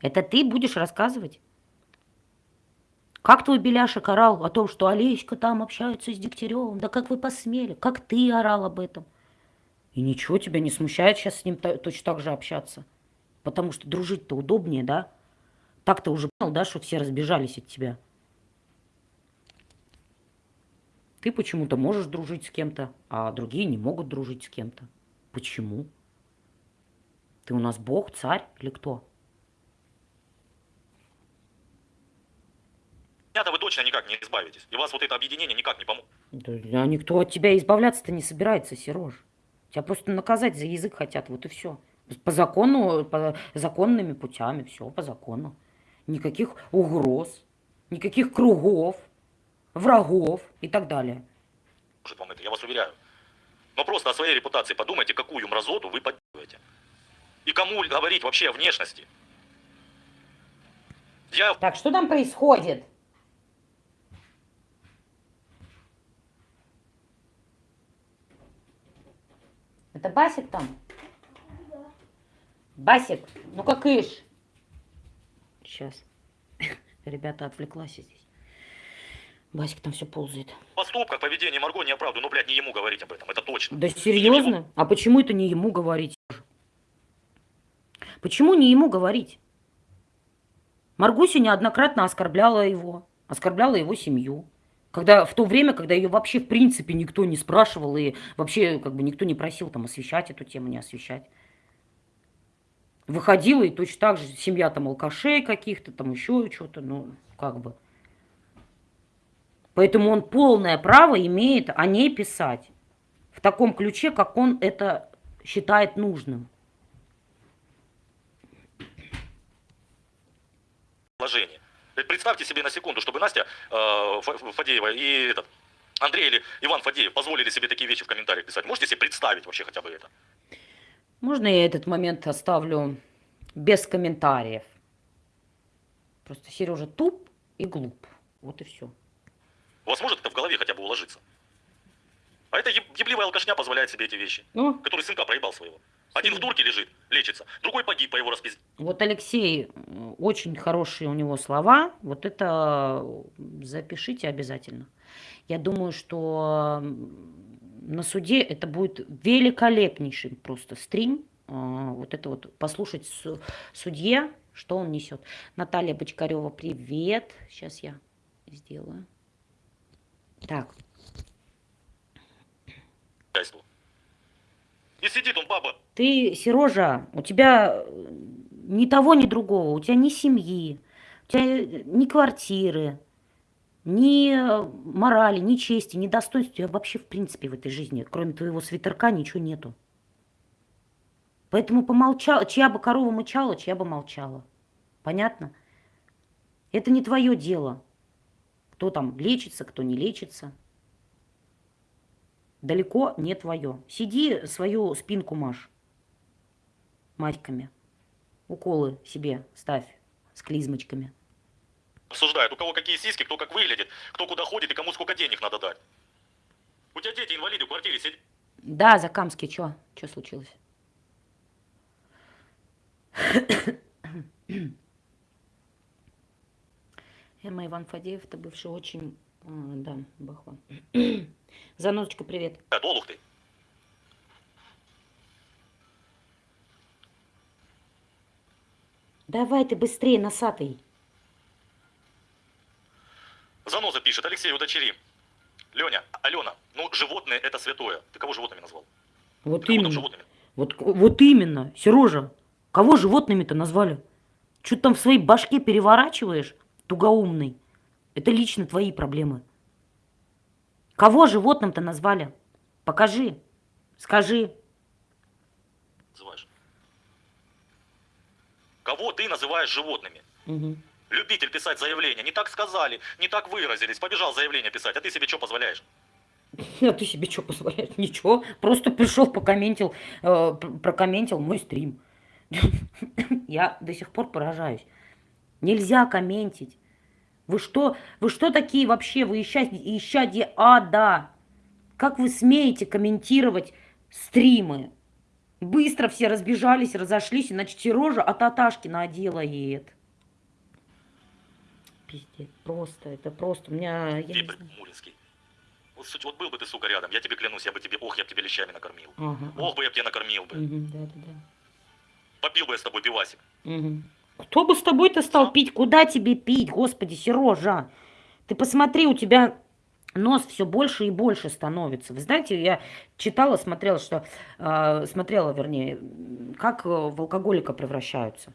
Это ты будешь рассказывать? Как твой Беляшек орал о том, что Олеська там общается с Дегтяревым? Да как вы посмели? Как ты орал об этом? И ничего тебя не смущает сейчас с ним точно так же общаться? Потому что дружить-то удобнее, да? Так-то уже понял, да, что все разбежались от тебя. Ты почему-то можешь дружить с кем-то, а другие не могут дружить с кем-то. Почему? Ты у нас бог, царь или кто? Точно никак не избавитесь. И вас вот это объединение никак не поможет. Да, а никто от тебя избавляться-то не собирается, Сереж. Тебя просто наказать за язык хотят, вот и все. По закону, по законными путями, все по закону. Никаких угроз, никаких кругов, врагов и так далее. вам это, я вас уверяю. Но просто о своей репутации подумайте, какую мразоту вы поддерживаете. И кому говорить вообще о внешности. Я Так, что там происходит? Это Басик там? Басик, ну как ишь? Сейчас. Ребята, отвлеклась здесь. Басик там все ползает. в поступках, поведении Марго не оправдываю, но, блядь, не ему говорить об этом, это точно. Да серьезно? А почему это не ему говорить? Почему не ему говорить? Маргуся неоднократно оскорбляла его, оскорбляла его семью. Когда, в то время, когда ее вообще в принципе никто не спрашивал и вообще как бы никто не просил там освещать эту тему, не освещать. Выходила и точно так же семья там алкашей каких-то, там еще что-то, ну как бы. Поэтому он полное право имеет о ней писать в таком ключе, как он это считает нужным. Положение. Ведь Представьте себе на секунду, чтобы Настя э, Фа- Фадеева и этот Андрей или Иван Фадеев позволили себе такие вещи в комментариях писать. Можете себе представить вообще хотя бы это? Можно я этот момент оставлю без комментариев? Просто Сережа туп и глуп. Вот и все. У вас может это в голове хотя бы уложиться? А эта еб- ебливая алкашня позволяет себе эти вещи, Ну, который сынка проебал своего. Один в турке лежит, лечится, другой погиб по его распизде. вот Алексей, очень хорошие у него слова. Вот это запишите обязательно. Я думаю, что на суде это будет великолепнейший просто стрим. А, Вот это вот послушать су- судье, что он несет. Наталья Бочкарева, привет. Сейчас я сделаю. Так, хозяйству. И сидит он, баба, ты, Сережа, у тебя э, ни того, ни другого, у тебя ни семьи, у тебя э, ни квартиры, ни э, морали, ни чести, ни достоинства, у тебя вообще в принципе в этой жизни, кроме твоего свитерка, ничего нету. Поэтому помолчала, чья бы корова мычала, чья бы молчала. Понятно? Это не твое дело. Кто там лечится, кто не лечится. Далеко не твое. Сиди свою спинку маш матьками. Уколы себе ставь с клизмочками. Обсуждают, у кого какие сиськи, кто как выглядит, кто куда ходит и кому сколько денег надо дать. У тебя дети инвалиды в квартире сидят. Да, Закамский, чё? Чё случилось? Эмма Иван Фадеев, это бывший очень... а, да, бахва. Занозочка, привет. Олух ты. Давай ты быстрее, носатый. Заноза пишет, Алексей, удочери. Леня, Алена, ну животные это святое. Ты кого животными назвал? Вот Ты именно. животными? Вот, вот именно, Сережа. Кого животными-то назвали? Что ты там в своей башке переворачиваешь, тугоумный? Это лично твои проблемы. Кого животным-то назвали? Покажи. Скажи. Называешь. Кого ты называешь животными? Мгм. Любитель писать заявления. Не так сказали, не так выразились. Побежал заявление писать, а ты себе что позволяешь? А ты себе что позволяешь? Ничего. Просто пришел, покомментил, э, пр- прокомментил мой стрим. Я до сих пор поражаюсь. Нельзя комментить. Вы что, вы что такие вообще? Вы исчадие, исчадие ада. Как вы смеете комментировать стримы? Быстро все разбежались, разошлись, иначе Сережа от Аташкина делает. Пиздец, просто, это просто, у меня, я знаю. Муринский. Вот, суть- вот был бы ты, сука, рядом, я тебе клянусь, я бы тебе, ох, я бы тебе лещами накормил. Ага, Ох бы я бы тебя накормил бы. Мгм, да, да, да. Попил бы я с тобой пивасик. Мгм. Кто бы с тобой-то стал пить? Куда тебе пить, господи, Сережа? Ты посмотри, у тебя нос все больше и больше становится. Вы знаете, я читала, смотрела, что э, смотрела, вернее, как э, в алкоголика превращаются.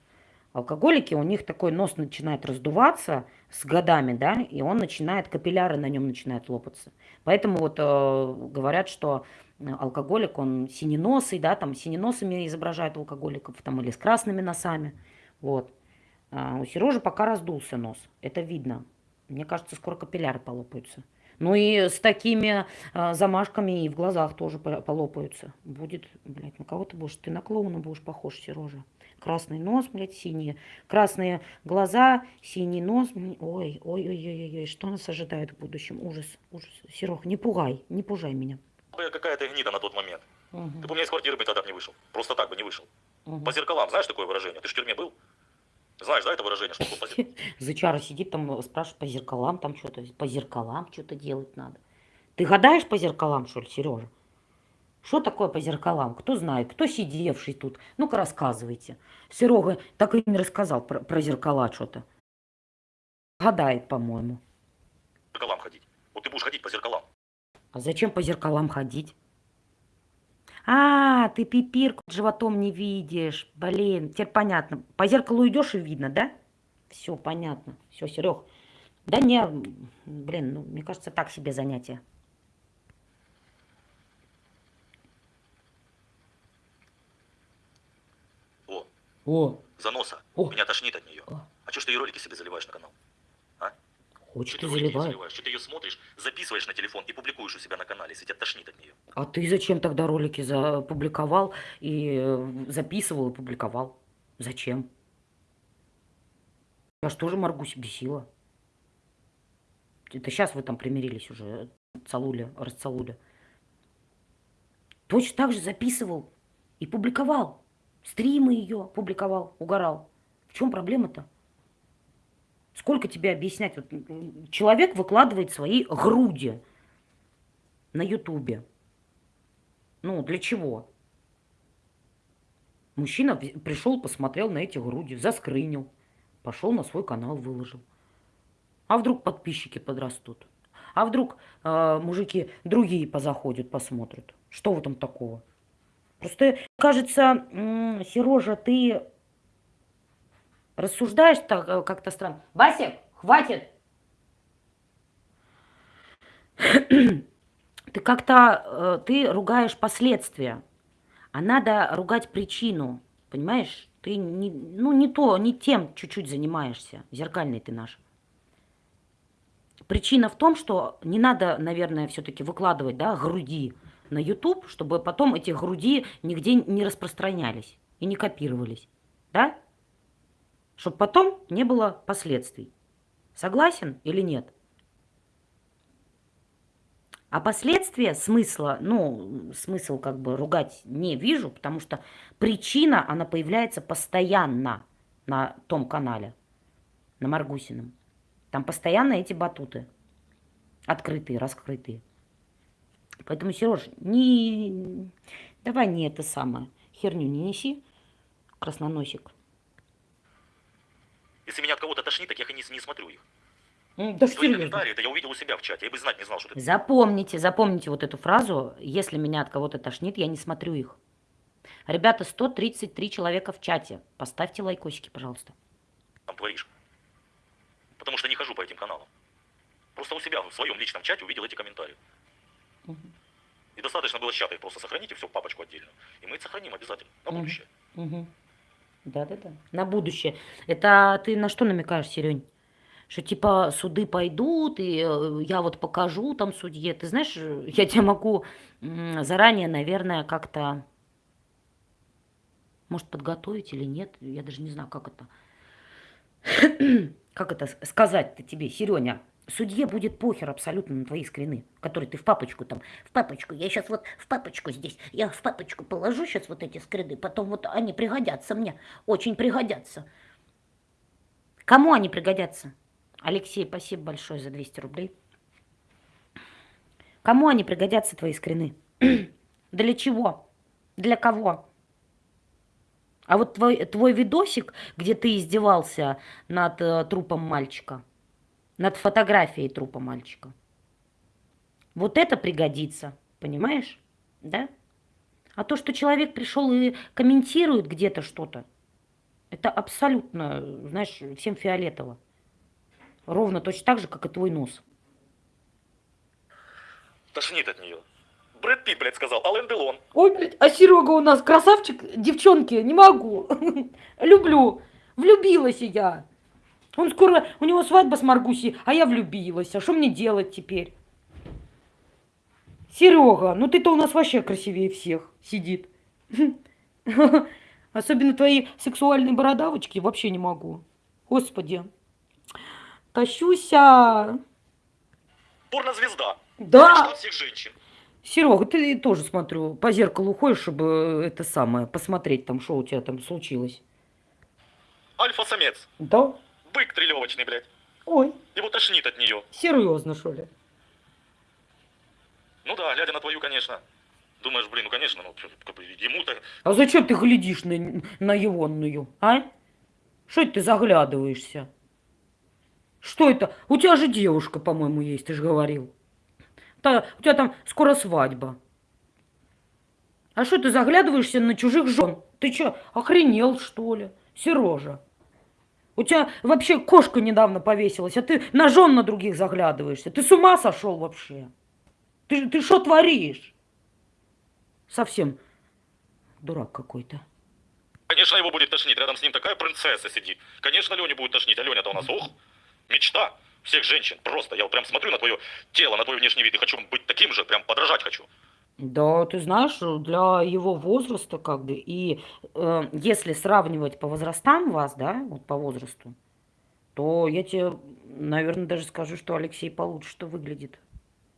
Алкоголики, у них такой нос начинает раздуваться с годами, да, и он начинает, капилляры на нем начинают лопаться. Поэтому вот э, говорят, что алкоголик, он синеносый, да, там синеносами изображают алкоголиков, там, или с красными носами, вот. А у Сережи пока раздулся нос, это видно. Мне кажется, скоро капилляры полопаются. Ну и с такими а, замашками и в глазах тоже по- полопаются. Будет, блядь, на кого ты будешь? Ты на клоуна будешь похож, Сережа. Красный нос, блядь, синие. Красные глаза, синий нос. Ой, ой, ой, ой, ой, что нас ожидает в будущем? Ужас, ужас. Серег, не пугай, не пужай меня. Бы Какая ты гнида на тот момент. Мгм, Ты бы у меня из квартиры бы тогда не вышел. Просто так бы не вышел. мгм. По зеркалам, знаешь такое выражение? Ты ж в тюрьме был? Знаешь, да, это выражение, что по? Зычара сидит там, э, спрашивает по зеркалам, там что-то, по зеркалам что-то делать надо. Ты гадаешь по зеркалам, что ли, Сережа? Что такое по зеркалам? Кто знает? Кто сидевший тут? Ну-ка рассказывайте. Серега так и не рассказал про, про зеркала что-то. Гадает, по-моему. По зеркалам ходить. Вот ты будешь ходить по зеркалам. А зачем по зеркалам ходить? А, ты пипирку животом не видишь. Блин, теперь понятно. По зеркалу идешь и видно, да? Все понятно. Все, Серег. Да не, блин, ну, мне кажется, так себе занятие. О, О, заноса. О. Меня тошнит от нее. О. А что ж ты ее ролики себе заливаешь на канал? И ты заливаешь? Что ты ее смотришь, записываешь на телефон и публикуешь у себя на канале, если тебя тошнит от нее? А ты зачем тогда ролики запубликовал и э, записывал и публиковал? Зачем? Я ж тоже Маргусь бесила. Это сейчас вы там примирились уже, целули, расцелули. Точно так же записывал и публиковал. Стримы ее публиковал, угорал. В чем проблема-то? Сколько тебе объяснять? Вот, человек выкладывает свои груди на Ютубе. Ну, для чего? Мужчина пришел, посмотрел на эти груди, заскрынил, пошел на свой канал, выложил. А вдруг подписчики подрастут? А вдруг э, мужики другие позаходят, посмотрят? Что в этом такого? Просто, кажется, Сережа, ты рассуждаешь так э, как-то странно. Басик, хватит! Ты как-то, э, ты ругаешь последствия, а надо ругать причину, понимаешь? Ты не, ну, не то, не тем чуть-чуть занимаешься, зеркальный ты наш. Причина в том, что не надо, наверное, все-таки выкладывать, да, груди на YouTube, чтобы потом эти груди нигде не распространялись и не копировались. Да? Чтобы потом не было последствий. Согласен или нет? А последствия смысла, ну, смысл как бы ругать не вижу, потому что причина, она появляется постоянно на том канале, на Маргусином. Там постоянно эти батуты. Открытые, раскрытые. Поэтому, Сереж, не... давай не это самое. Херню не неси, красноносик. Если меня от кого-то тошнит, так я не, не смотрю их. М, Да Твои комментарии, это я увидел у себя в чате. Я бы знать не знал, что ты... Запомните, запомните вот эту фразу. Если меня от кого-то тошнит, я не смотрю их. Ребята, 133 человека в чате. Поставьте лайкосики, пожалуйста. там творишь. Потому что не хожу по этим каналам. Просто у себя в своем личном чате увидел эти комментарии. Мгм. И достаточно было с чата их просто сохранить и все папочку отдельно. И мы их сохраним обязательно. На Мгм. будущее. Мгм. Да-да-да. На будущее. Это ты на что намекаешь, Серень? Что типа суды пойдут, и э, я вот покажу там судье. Ты знаешь, я тебе могу заранее, наверное, как-то, может, подготовить или нет. Я даже не знаю, как это. Как это сказать-то тебе, Сереня? Судье будет похер абсолютно на твои скрины, которые ты в папочку там, в папочку, я сейчас вот в папочку здесь, я в папочку положу сейчас вот эти скрины, потом вот они пригодятся мне, очень пригодятся. Кому они пригодятся? Алексей, спасибо большое за 200 рублей. Кому они пригодятся, твои скрины? Для чего? Для кого? А вот твой, твой видосик, где ты издевался над э, трупом мальчика, над фотографией трупа мальчика, вот это пригодится, понимаешь? Да? А то, что человек пришел и комментирует где-то что-то, это абсолютно, знаешь, всем фиолетово. Ровно точно так же, как и твой нос. Тошнит от нее. Брэд Питт, блядь, сказал, Ален Делон. Ой, блядь, а Серега у нас красавчик. Девчонки, не могу. Люблю. Влюбилась я. Он скоро, у него свадьба с Маргусей, а я влюбилась. А что мне делать теперь? Серега, ну ты-то у нас вообще красивее всех сидит. Особенно твои сексуальные бородавочки вообще не могу. Господи. Тащуся. Порнозвезда. Да. Мечта всех женщин. Серега, ты тоже, смотрю, по зеркалу ходишь, чтобы это самое, посмотреть там, что у тебя там случилось. Альфа-самец. Да? Бык трелевочный, блядь. Ой, Его тошнит от нее. серьезно, что ли? Ну да, глядя на твою, конечно. Думаешь, блин, ну конечно, ну как бы ему-то А зачем ты глядишь на, на егонную, а? Что это ты заглядываешься? Что это? У тебя же девушка, по-моему, есть, ты же говорил. Та, у тебя там скоро свадьба. А что ты заглядываешься на чужих жен? Ты что, охренел, что ли? Сережа. У тебя вообще кошка недавно повесилась, а ты жен на других заглядываешься. Ты с ума сошел вообще? Ты, ты что творишь? Совсем дурак какой-то. Конечно, его будет тошнить. Рядом с ним такая принцесса сидит. Конечно, Лене будет тошнить. А Леня-то у нас, ох, мечта всех женщин. Просто я вот прям смотрю на твое тело, на твой внешний вид и хочу быть таким же, прям подражать хочу. Да, ты знаешь, для его возраста как бы, и э, если сравнивать по возрастам вас, да, вот по возрасту, то я тебе, наверное, даже скажу, что Алексей получше-то выглядит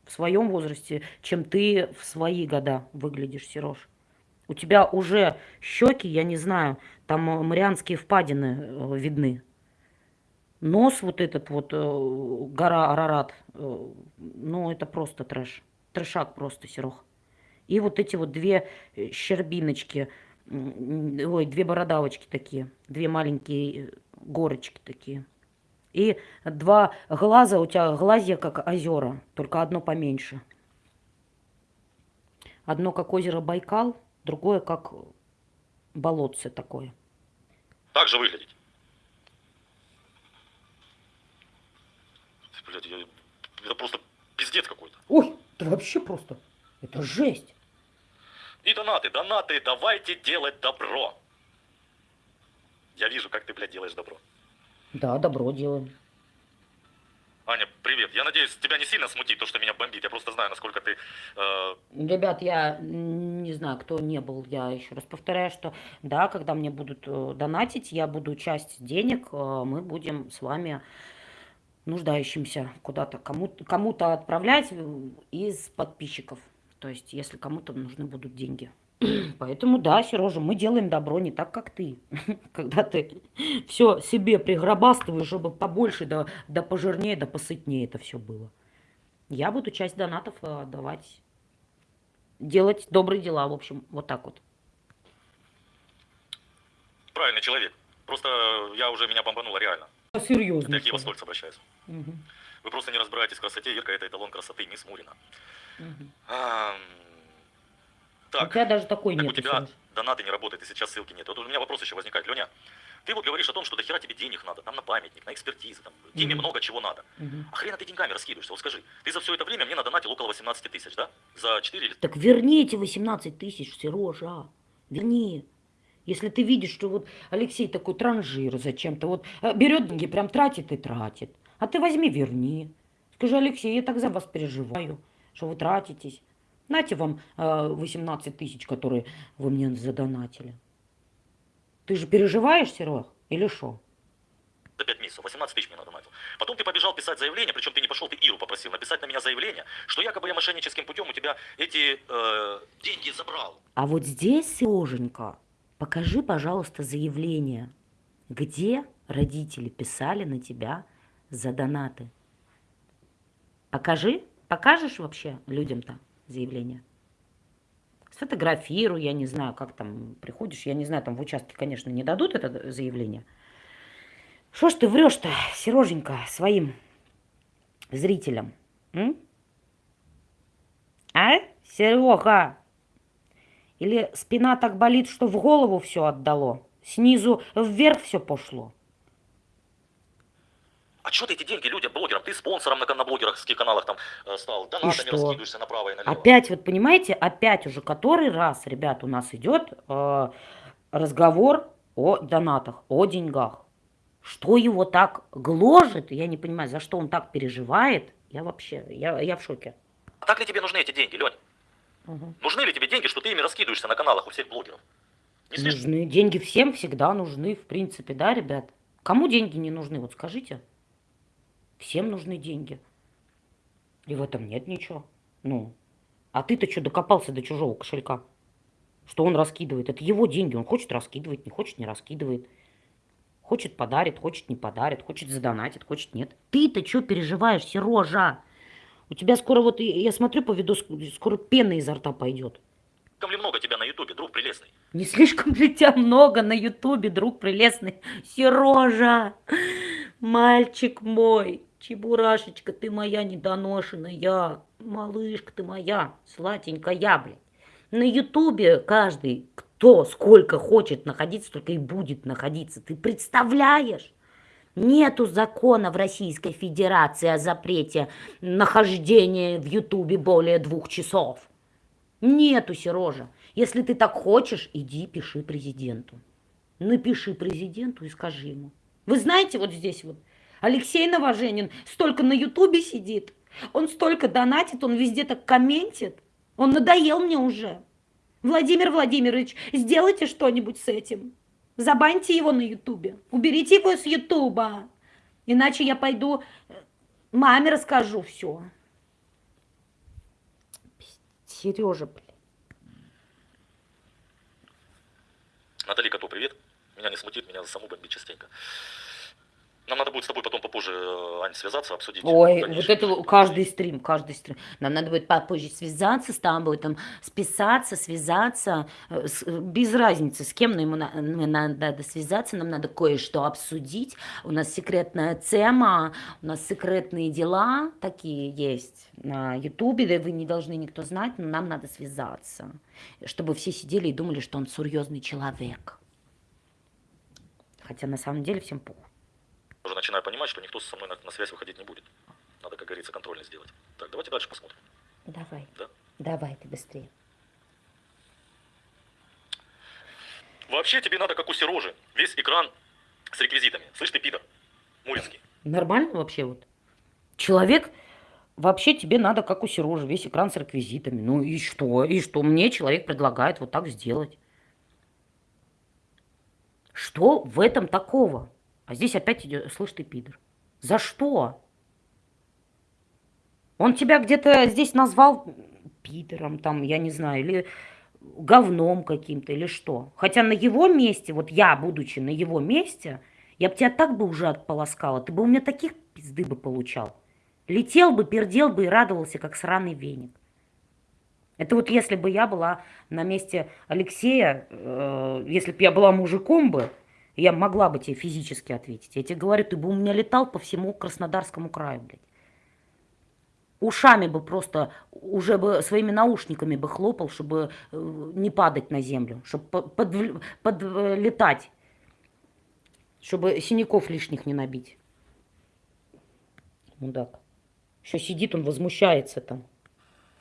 в своем возрасте, чем ты в свои года выглядишь, Сереж. У тебя уже щеки, я не знаю, там э, марианские впадины э, видны. Нос вот этот вот, э, гора Арарат, э, ну это просто трэш. Трэшак просто, Серег. И вот эти вот две э, щербиночки, ой, две бородавочки такие, две маленькие э, горочки такие. И два глаза, у тебя глазья как озера, только одно поменьше. Одно как озеро Байкал, другое как болотце такое. Так же выглядеть. Блядь, я... это просто пиздец какой-то. Ой, это вообще просто, это жесть. И донаты, донаты, давайте делать добро. Я вижу, как ты, блядь, делаешь добро. Да, добро делаем. Аня, привет. Я надеюсь, тебя не сильно смутит то, что меня бомбит. Я просто знаю, насколько ты... э, Ребят, я не знаю, кто не был, я еще раз повторяю, что да, когда мне будут э, донатить, я буду часть денег, э, мы будем с вами нуждающимся куда-то, кому-то кому-то отправлять э, из подписчиков. То есть, если кому-то нужны будут деньги. Поэтому да, Сережа, мы делаем добро не так, как ты. Когда ты все себе пригробастываешь, чтобы побольше, да, да пожирнее, да посытнее это все было. Я буду часть донатов э, отдавать делать добрые дела, в общем, вот так вот. правильный человек. Просто э, я уже меня бомбануло реально. Серьезно. Это я к Киева Стольц обращаюсь. Вы просто не разбираетесь в красоте. Ирка это эталон красоты, мисс Мурина. Ам, У Так, тебя даже такой так у нет. тебя донаты не работают, и сейчас ссылки нет. Вот у меня вопрос еще возникает. Леня, ты вот говоришь о том, что до хера тебе денег надо, там на памятник, на экспертизы, там, тебе Мгм. много чего надо. А хрена ты деньгами раскидываешься? Вот скажи, ты за все это время мне надонатил около 18 тысяч, да? За 4 или Так верни эти 18 тысяч, Сережа. Верни. Если ты видишь, что вот Алексей такой транжир зачем-то, вот э, берет деньги, прям тратит и тратит. А ты возьми, верни. Скажи, Алексей, я так за вас переживаю, что вы тратитесь. Нате вам э, 18 тысяч, которые вы мне задонатили. Ты же переживаешь, Серег, или что? за 5 месяцев, 18 тысяч мне надонатил. Потом ты побежал писать заявление, причем ты не пошел, ты Иру попросил написать на меня заявление, что якобы я мошенническим путем у тебя эти э, деньги забрал. А вот здесь, Сереженька, покажи, пожалуйста, заявление, где родители писали на тебя за донаты. Покажи, покажешь вообще людям-то заявление? Сфотографируй, я не знаю, как там приходишь, я не знаю, там в участке, конечно, не дадут это заявление. Что ж ты врешь-то, Сереженька, своим зрителям? м? А, Серега? Или спина так болит, что в голову все отдало? Снизу вверх все пошло? А что ты эти деньги людям, блогерам, ты спонсором на, на блогерских каналах там э, стал, донатами что? раскидываешься направо и налево. Опять, вот понимаете, опять уже который раз, ребят, у нас идет э, разговор о донатах, о деньгах. Что его так гложет, я не понимаю, за что он так переживает. Я вообще, я, я в шоке. А так ли тебе нужны эти деньги, Лень? Нужны ли тебе деньги, что ты ими раскидываешься на каналах у всех блогеров? Не? Нужны. Деньги всем всегда нужны, в принципе, да, ребят? Кому деньги не нужны, вот скажите. Всем нужны деньги. И в этом нет ничего. Ну, а ты-то что докопался до чужого кошелька? Что он раскидывает? Это его деньги. Он хочет раскидывать, не хочет не раскидывает. Хочет подарит, хочет не подарит, хочет задонатит, хочет нет. Ты-то что переживаешь, Сережа? У тебя скоро вот, я смотрю по виду, скоро пена изо рта пойдет. Слишком ли много тебя на ютубе, друг прелестный? Не слишком ли тебя много на ютубе, друг прелестный? Сережа, мальчик мой, чебурашечка, ты моя недоношенная, малышка ты моя, сладенькая, блядь. На ютубе каждый, кто сколько хочет находиться, только и будет находиться. Ты представляешь? Нету закона в Российской Федерации о запрете нахождения в ютубе более двух часов. Нету, Сережа. Если ты так хочешь, иди пиши президенту. Напиши президенту и скажи ему. Вы знаете, вот здесь вот Алексей Новоженин столько на Ютубе сидит, он столько донатит, он везде так комментит. Он надоел мне уже. Владимир Владимирович, сделайте что-нибудь с этим. Забаньте его на Ютубе. Уберите его с Ютуба. Иначе я пойду э, маме расскажу все. Сережа, блин. Натали Коту, привет. Меня не смутит, меня за саму бомбит частенько. Нам надо будет с тобой потом попозже, э, Ань, связаться, обсудить. Ой, вот это каждый стрим, каждый стрим. Нам надо будет попозже связаться с тобой, там, списаться, связаться, э, с- э, без разницы, с кем но ему на- нам надо связаться, нам надо кое-что обсудить. У нас секретная тема, у нас секретные дела такие есть на Ютубе, да вы не должны никто знать, но нам надо связаться, чтобы все сидели и думали, что он серьезный человек. Хотя на самом деле всем похуй. Уже начинаю понимать, что никто со мной на, на связь выходить не будет. Надо, как говорится, контрольно сделать. Так, давайте дальше посмотрим. Давай, Да? давай ты быстрее. Вообще тебе надо, как у Сережи, весь экран с реквизитами. Слышь ты, пидор, Муринский. Нормально вообще вот? Человек, вообще тебе надо, как у Сережи, весь экран с реквизитами. Ну и что? И что мне человек предлагает вот так сделать? Что в этом такого? А здесь опять идет, слышь ты, пидор. За что? Он тебя где-то здесь назвал пидором, там, я не знаю, или говном каким-то, или что. Хотя на его месте, вот я, будучи на его месте, я бы тебя так бы уже отполоскала, ты бы у меня таких пизды бы получал. Летел бы, пердел бы и радовался, как сраный веник. Это вот если бы я была на месте Алексея, э, если бы я была мужиком бы, я могла бы тебе физически ответить. Я тебе говорю, ты бы у меня летал по всему Краснодарскому краю, блядь. Ушами бы просто, уже бы своими наушниками бы хлопал, чтобы э, не падать на землю, чтобы подлетать, под, под, чтобы синяков лишних не набить. Мудак. Еще сидит он, возмущается там.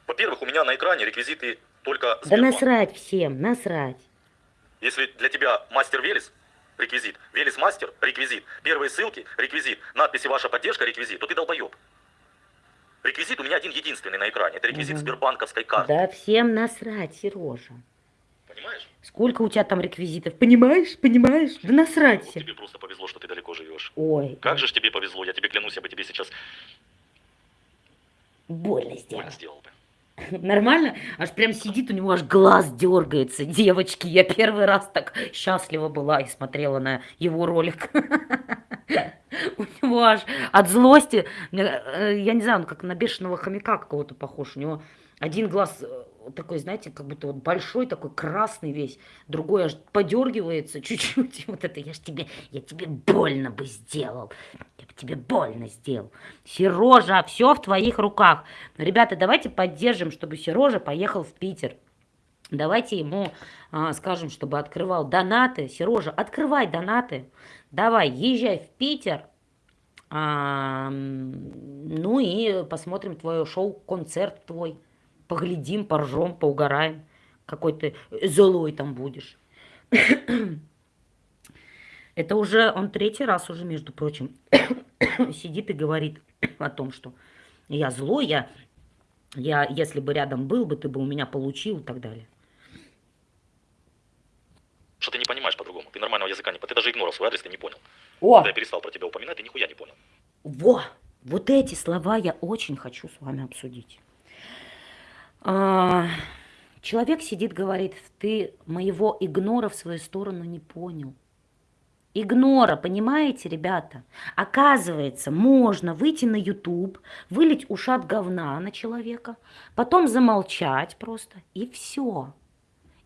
Во-первых, у меня на экране реквизиты только Да насрать всем, насрать. Если для тебя мастер Велес, реквизит, Велес мастер, реквизит, первые ссылки, реквизит, надписи ваша поддержка, реквизит, то ты долбоеб. Реквизит у меня один единственный на экране. Это реквизит угу. сбербанковской карты. Да всем насрать, Сережа. Понимаешь? Сколько у тебя там реквизитов? Понимаешь? Понимаешь? Да насрать. Ну, тебе просто повезло, что ты далеко живешь. Ой. Как же ж тебе повезло? Я тебе клянусь, я бы тебе сейчас... Больно сделал. Больно сделал бы. Нормально? Аж прям сидит, у него аж глаз дергается. Девочки, я первый раз так счастлива была и смотрела на его ролик. У него аж от злости, э, я не знаю, он как на бешеного хомяка какого-то похож. У него один глаз э, такой, знаете, как будто вот большой такой, красный весь, другой аж подергивается чуть-чуть. Вот это я ж тебе, я тебе больно бы сделал. Я бы тебе больно сделал. Сережа, все в твоих руках. Ребята, давайте поддержим, чтобы Сережа поехал в Питер. Давайте ему а, скажем, чтобы открывал донаты. Сережа, открывай донаты. Давай, езжай в Питер. А, ну и посмотрим твое шоу, концерт твой поглядим, поржем, поугараем. Какой ты злой там будешь. Это уже он третий раз уже, между прочим, сидит и говорит о том, что я злой, я, я, если бы рядом был бы, ты бы у меня получил и так далее. Что ты не понимаешь по-другому. Ты нормального языка не... Ты даже игнорил свой адрес, ты не понял. О! Когда я перестал про тебя упоминать, ты нихуя не понял. Во! Вот эти слова я очень хочу с вами обсудить. А, человек сидит, говорит, ты моего игнора в свою сторону не понял. Игнора, понимаете, ребята? Оказывается, можно выйти на YouTube, вылить ушат говна на человека, потом замолчать просто, и все.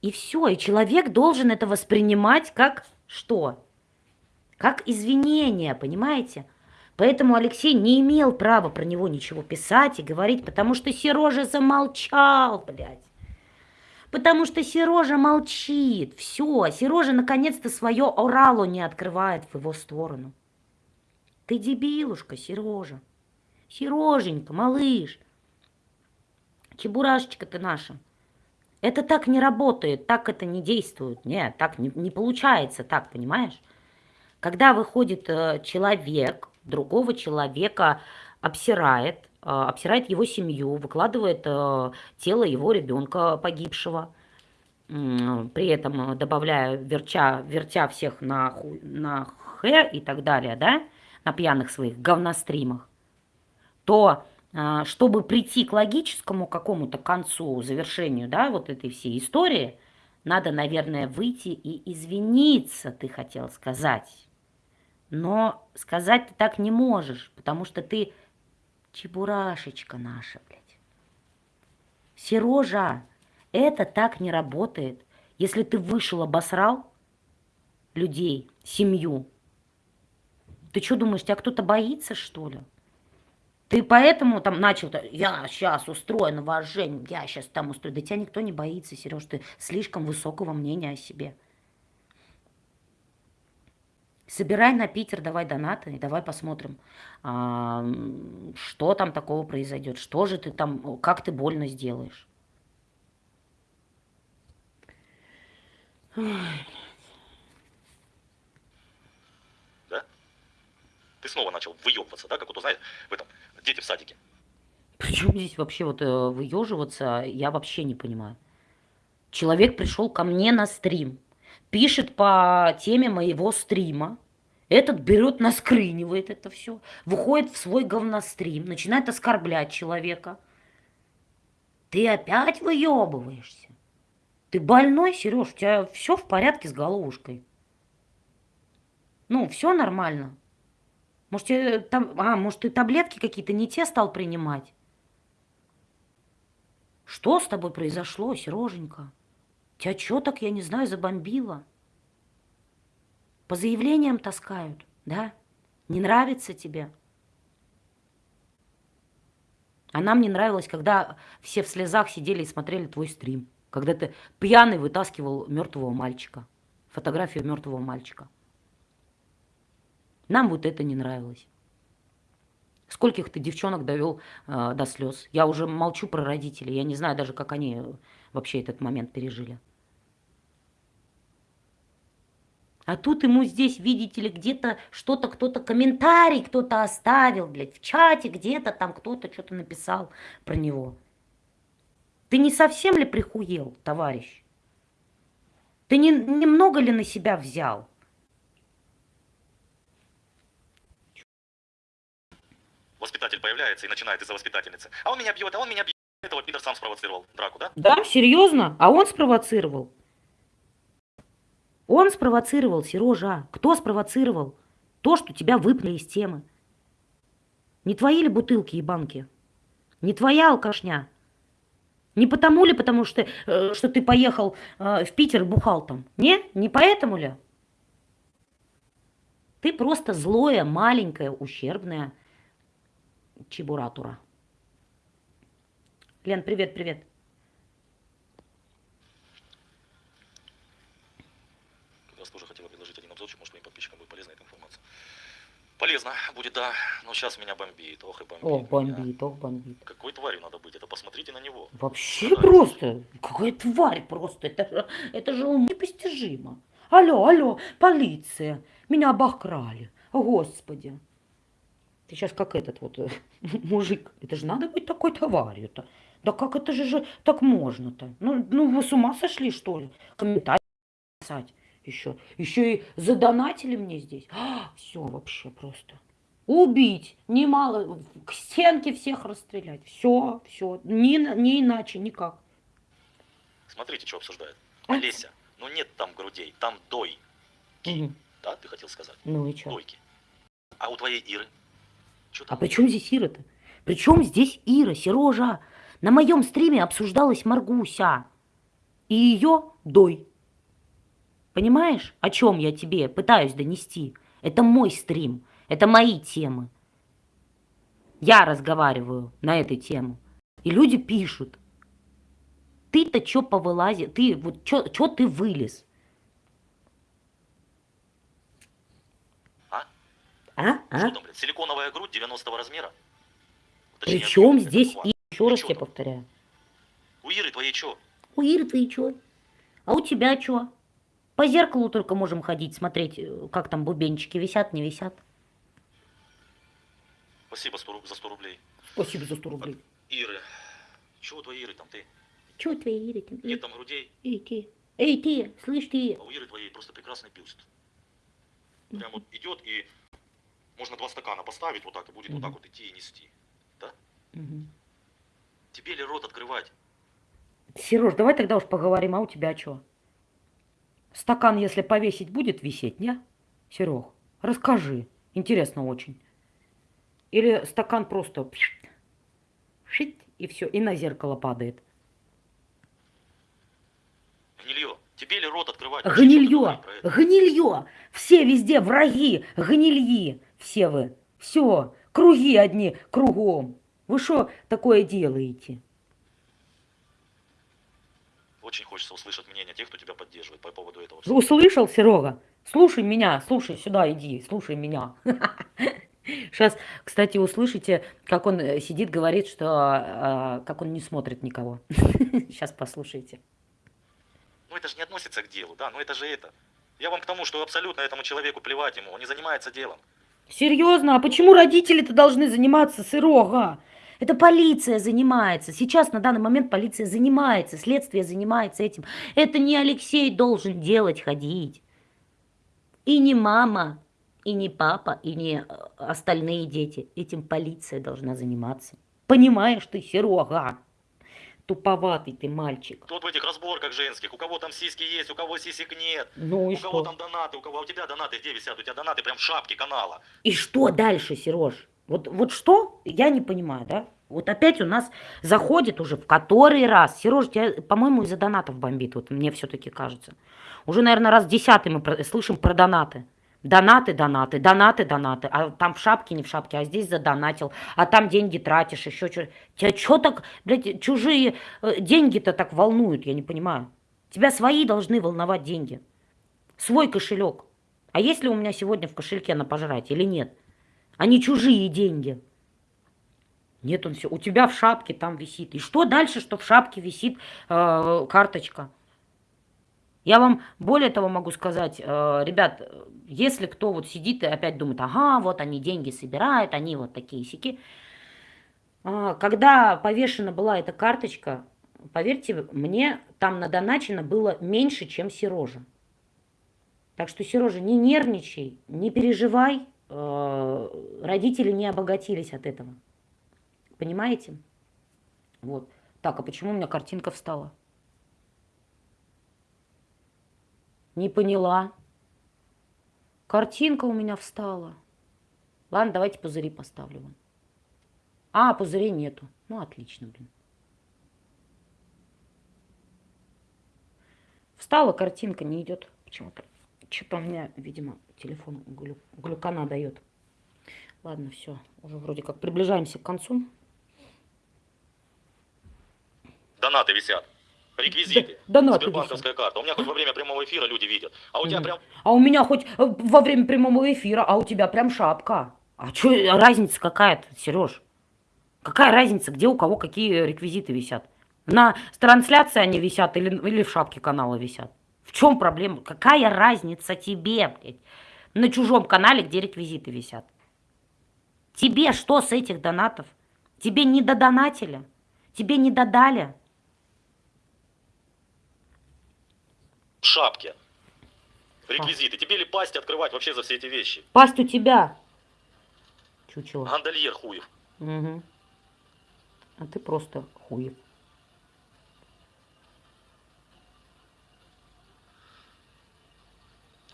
И все. И человек должен это воспринимать как что? Как извинение, понимаете? Поэтому Алексей не имел права про него ничего писать и говорить, потому что Сережа замолчал, блядь. Потому что Сережа молчит. Все, Сережа наконец-то свое орало не открывает в его сторону. Ты дебилушка, Сережа. Сереженька, малыш. Чебурашечка ты наша. Это так не работает, так это не действует. Нет, так не, не получается, так, понимаешь? Когда выходит э, человек, другого человека обсирает, э, обсирает его семью, выкладывает э, тело его ребенка погибшего, при этом добавляя, верча, вертя всех на, ху, на х и так далее, да, на пьяных своих говностримах, то э, чтобы прийти к логическому какому-то концу, завершению, да, вот этой всей истории, надо, наверное, выйти и извиниться, ты хотел сказать. Но сказать ты так не можешь, потому что ты чебурашечка наша, блядь. Сережа, это так не работает. Если ты вышел, обосрал людей, семью, ты что думаешь, тебя кто-то боится, что ли? Ты поэтому там начал, я сейчас устрою на Женю, я сейчас там устрою. Да тебя никто не боится, Сереж, ты слишком высокого мнения о себе. Собирай на Питер, давай донаты, и давай посмотрим, а, что там такого произойдет, что же ты там, как ты больно сделаешь. Да? Ты снова начал выебываться, да, как вот, знаешь, в этом, дети в садике. Причем здесь вообще вот э, выеживаться, я вообще не понимаю. Человек пришел ко мне на стрим, пишет по теме моего стрима, этот берет, наскрынивает это все, выходит в свой говнострим, начинает оскорблять человека. Ты опять выебываешься. Ты больной, Сереж, у тебя все в порядке с головушкой. Ну, все нормально. Может, тебе там, а, может, ты таблетки какие-то не те стал принимать? Что с тобой произошло, Сереженька? Тебя что так, я не знаю, забомбило? По заявлениям таскают, да? Не нравится тебе? А нам не нравилось, когда все в слезах сидели и смотрели твой стрим. Когда ты пьяный вытаскивал мертвого мальчика. Фотографию мертвого мальчика. Нам вот это не нравилось. Скольких ты девчонок довел э, до слез? Я уже молчу про родителей. Я не знаю даже, как они вообще этот момент пережили. А тут ему здесь, видите ли, где-то что-то, кто-то комментарий кто-то оставил, блядь, в чате где-то там кто-то что-то написал про него. Ты не совсем ли прихуел, товарищ? Ты не, немного ли на себя взял? Воспитатель появляется и начинает из-за воспитательницы. А он меня бьет, а он меня бьет. Это вот Пидор сам спровоцировал драку, да? Да, серьезно? А он спровоцировал? Он спровоцировал, Сережа. Кто спровоцировал? То, что тебя выпали из темы. Не твои ли бутылки и банки? Не твоя алкашня? Не потому ли, потому что, э, что ты поехал э, в Питер бухал там? Не? Не поэтому ли? Ты просто злое, маленькое, ущербное чебуратура. Лен, привет, привет. Полезно будет, да. Но сейчас меня бомбит. Ох и бомбит. Ох, бомбит, ох, бомбит. Какой тварью надо быть? Это посмотрите на него. Вообще Нравится. просто. Какая тварь просто. Это, это же непостижимо. Алло, алло, полиция. Меня обокрали. Господи. Ты сейчас как этот вот э, мужик. Это же надо быть такой тварью-то. Да как это же, же так можно-то? Ну, ну вы с ума сошли, что ли? Комментарий писать еще. Еще и задонатили мне здесь. А, все вообще просто. Убить, немало, к стенке всех расстрелять. Все, все, не, не иначе, никак. Смотрите, что обсуждает. А? Олеся, ну нет там грудей, там дой. Угу. Да, ты хотел сказать? Ну и что? Дойки. А у твоей Иры? А при чем здесь Ира-то? При чем здесь Ира, Сережа? На моем стриме обсуждалась Маргуся. И ее дой. Понимаешь, о чем я тебе пытаюсь донести? Это мой стрим, это мои темы. Я разговариваю на эту тему. И люди пишут. Ты-то что повылази? Ты вот что ты вылез? А? А? а? Что там, блядь, силиконовая грудь 90 размера? Причем здесь и еще раз тебе повторяю. У Иры твоей что? У Иры твоей что? А у тебя что? По зеркалу только можем ходить, смотреть, э, как там бубенчики висят, не висят. Спасибо 100, за 100 рублей. Спасибо за 100 рублей. Иры. Чего твои Иры там ты? Чего твои Иры там? Нет там грудей. Эй, ты. Эй, ты, слышь ты. А у Иры твоей просто прекрасный бюст. Прям вот идет и можно два стакана поставить вот так и будет вот так вот идти и нести. Да? Тебе ли рот открывать? Сереж, давай тогда уж поговорим, а у тебя что? Стакан, если повесить, будет висеть, не? Серег, расскажи. Интересно очень. Или стакан просто шить, и все, и на зеркало падает. Гнилье. Тебе ли рот открывать? Гнилье. Гнилье. Все везде враги. Гнильи. Все вы. Все. Круги одни кругом. Вы что такое делаете? Очень хочется услышать мнение тех, кто тебя поддерживает по поводу этого. Услышал, Серега? Слушай меня, слушай, сюда иди, слушай меня. Сейчас, кстати, услышите, как он э, сидит, говорит, что э, как он не смотрит никого. Сейчас послушайте. Ну это же не относится к делу, да, ну это же это. Я вам к тому, что абсолютно этому человеку плевать ему, он не занимается делом. Серьезно? А почему родители-то должны заниматься, Серега? Это полиция занимается. Сейчас на данный момент полиция занимается, следствие занимается этим. Это не Алексей должен делать, ходить. И не мама, и не папа, и не э, остальные дети. Этим полиция должна заниматься. Понимаешь ты, Серега? Туповатый ты мальчик. Тут в этих разборках женских, у кого там сиськи есть, у кого сисек нет. Ну и у кого что? там донаты, у кого у тебя донаты где висят, у тебя донаты прям в шапке канала. И что дальше, Сереж? Вот, вот что? Я не понимаю, да? Вот опять у нас заходит уже в который раз. Сереж, тебя, по-моему, из-за донатов бомбит, вот мне все-таки кажется. Уже, наверное, раз десятый мы про- слышим про донаты. Донаты, донаты, донаты, донаты. А там в шапке, не в шапке, а здесь задонатил. А там деньги тратишь, еще что. Тебя что так, блядь, чужие э, деньги-то так волнуют, я не понимаю. Тебя свои должны волновать деньги. Свой кошелек. А есть ли у меня сегодня в кошельке на пожрать или нет? А не чужие деньги. Нет, он все. У тебя в шапке там висит. И что дальше, что в шапке висит э, карточка? Я вам более того могу сказать, э, ребят, э, если кто вот сидит и опять думает, ага, вот они деньги собирают, они вот такие сики. Когда повешена была эта карточка, поверьте мне, там надоначено было меньше, чем Сережа. Так что, Сережа, не нервничай, не переживай, э, родители не обогатились от этого. Понимаете? Вот. Так, а почему у меня картинка встала? Не поняла. Картинка у меня встала. Ладно, давайте пузыри поставлю вам. А, пузырей нету. Ну, отлично, блин. Встала, картинка не идет почему-то. Что-то у меня, видимо, телефон глю... глюкана дает. Ладно, все. Уже вроде как приближаемся к концу. Донаты висят. Реквизиты. Донаты Сбербанковская карта. У меня хоть во время прямого эфира люди видят. А у тебя прям А у меня хоть э, во время прямого эфира, а у тебя прям шапка. А что разница какая-то, Сереж? Какая разница, где у кого какие реквизиты висят? На трансляции они висят или, или в шапке канала висят? В чем проблема? Какая разница тебе, блядь? На чужом канале, где реквизиты висят? Тебе что с этих донатов? Тебе не додонатили? Тебе не додали? в шапке. Реквизиты. Тебе ли пасть открывать вообще за все эти вещи? Пасть у тебя. Чучело. Гандальер хуев. Мгм. А ты просто хуев.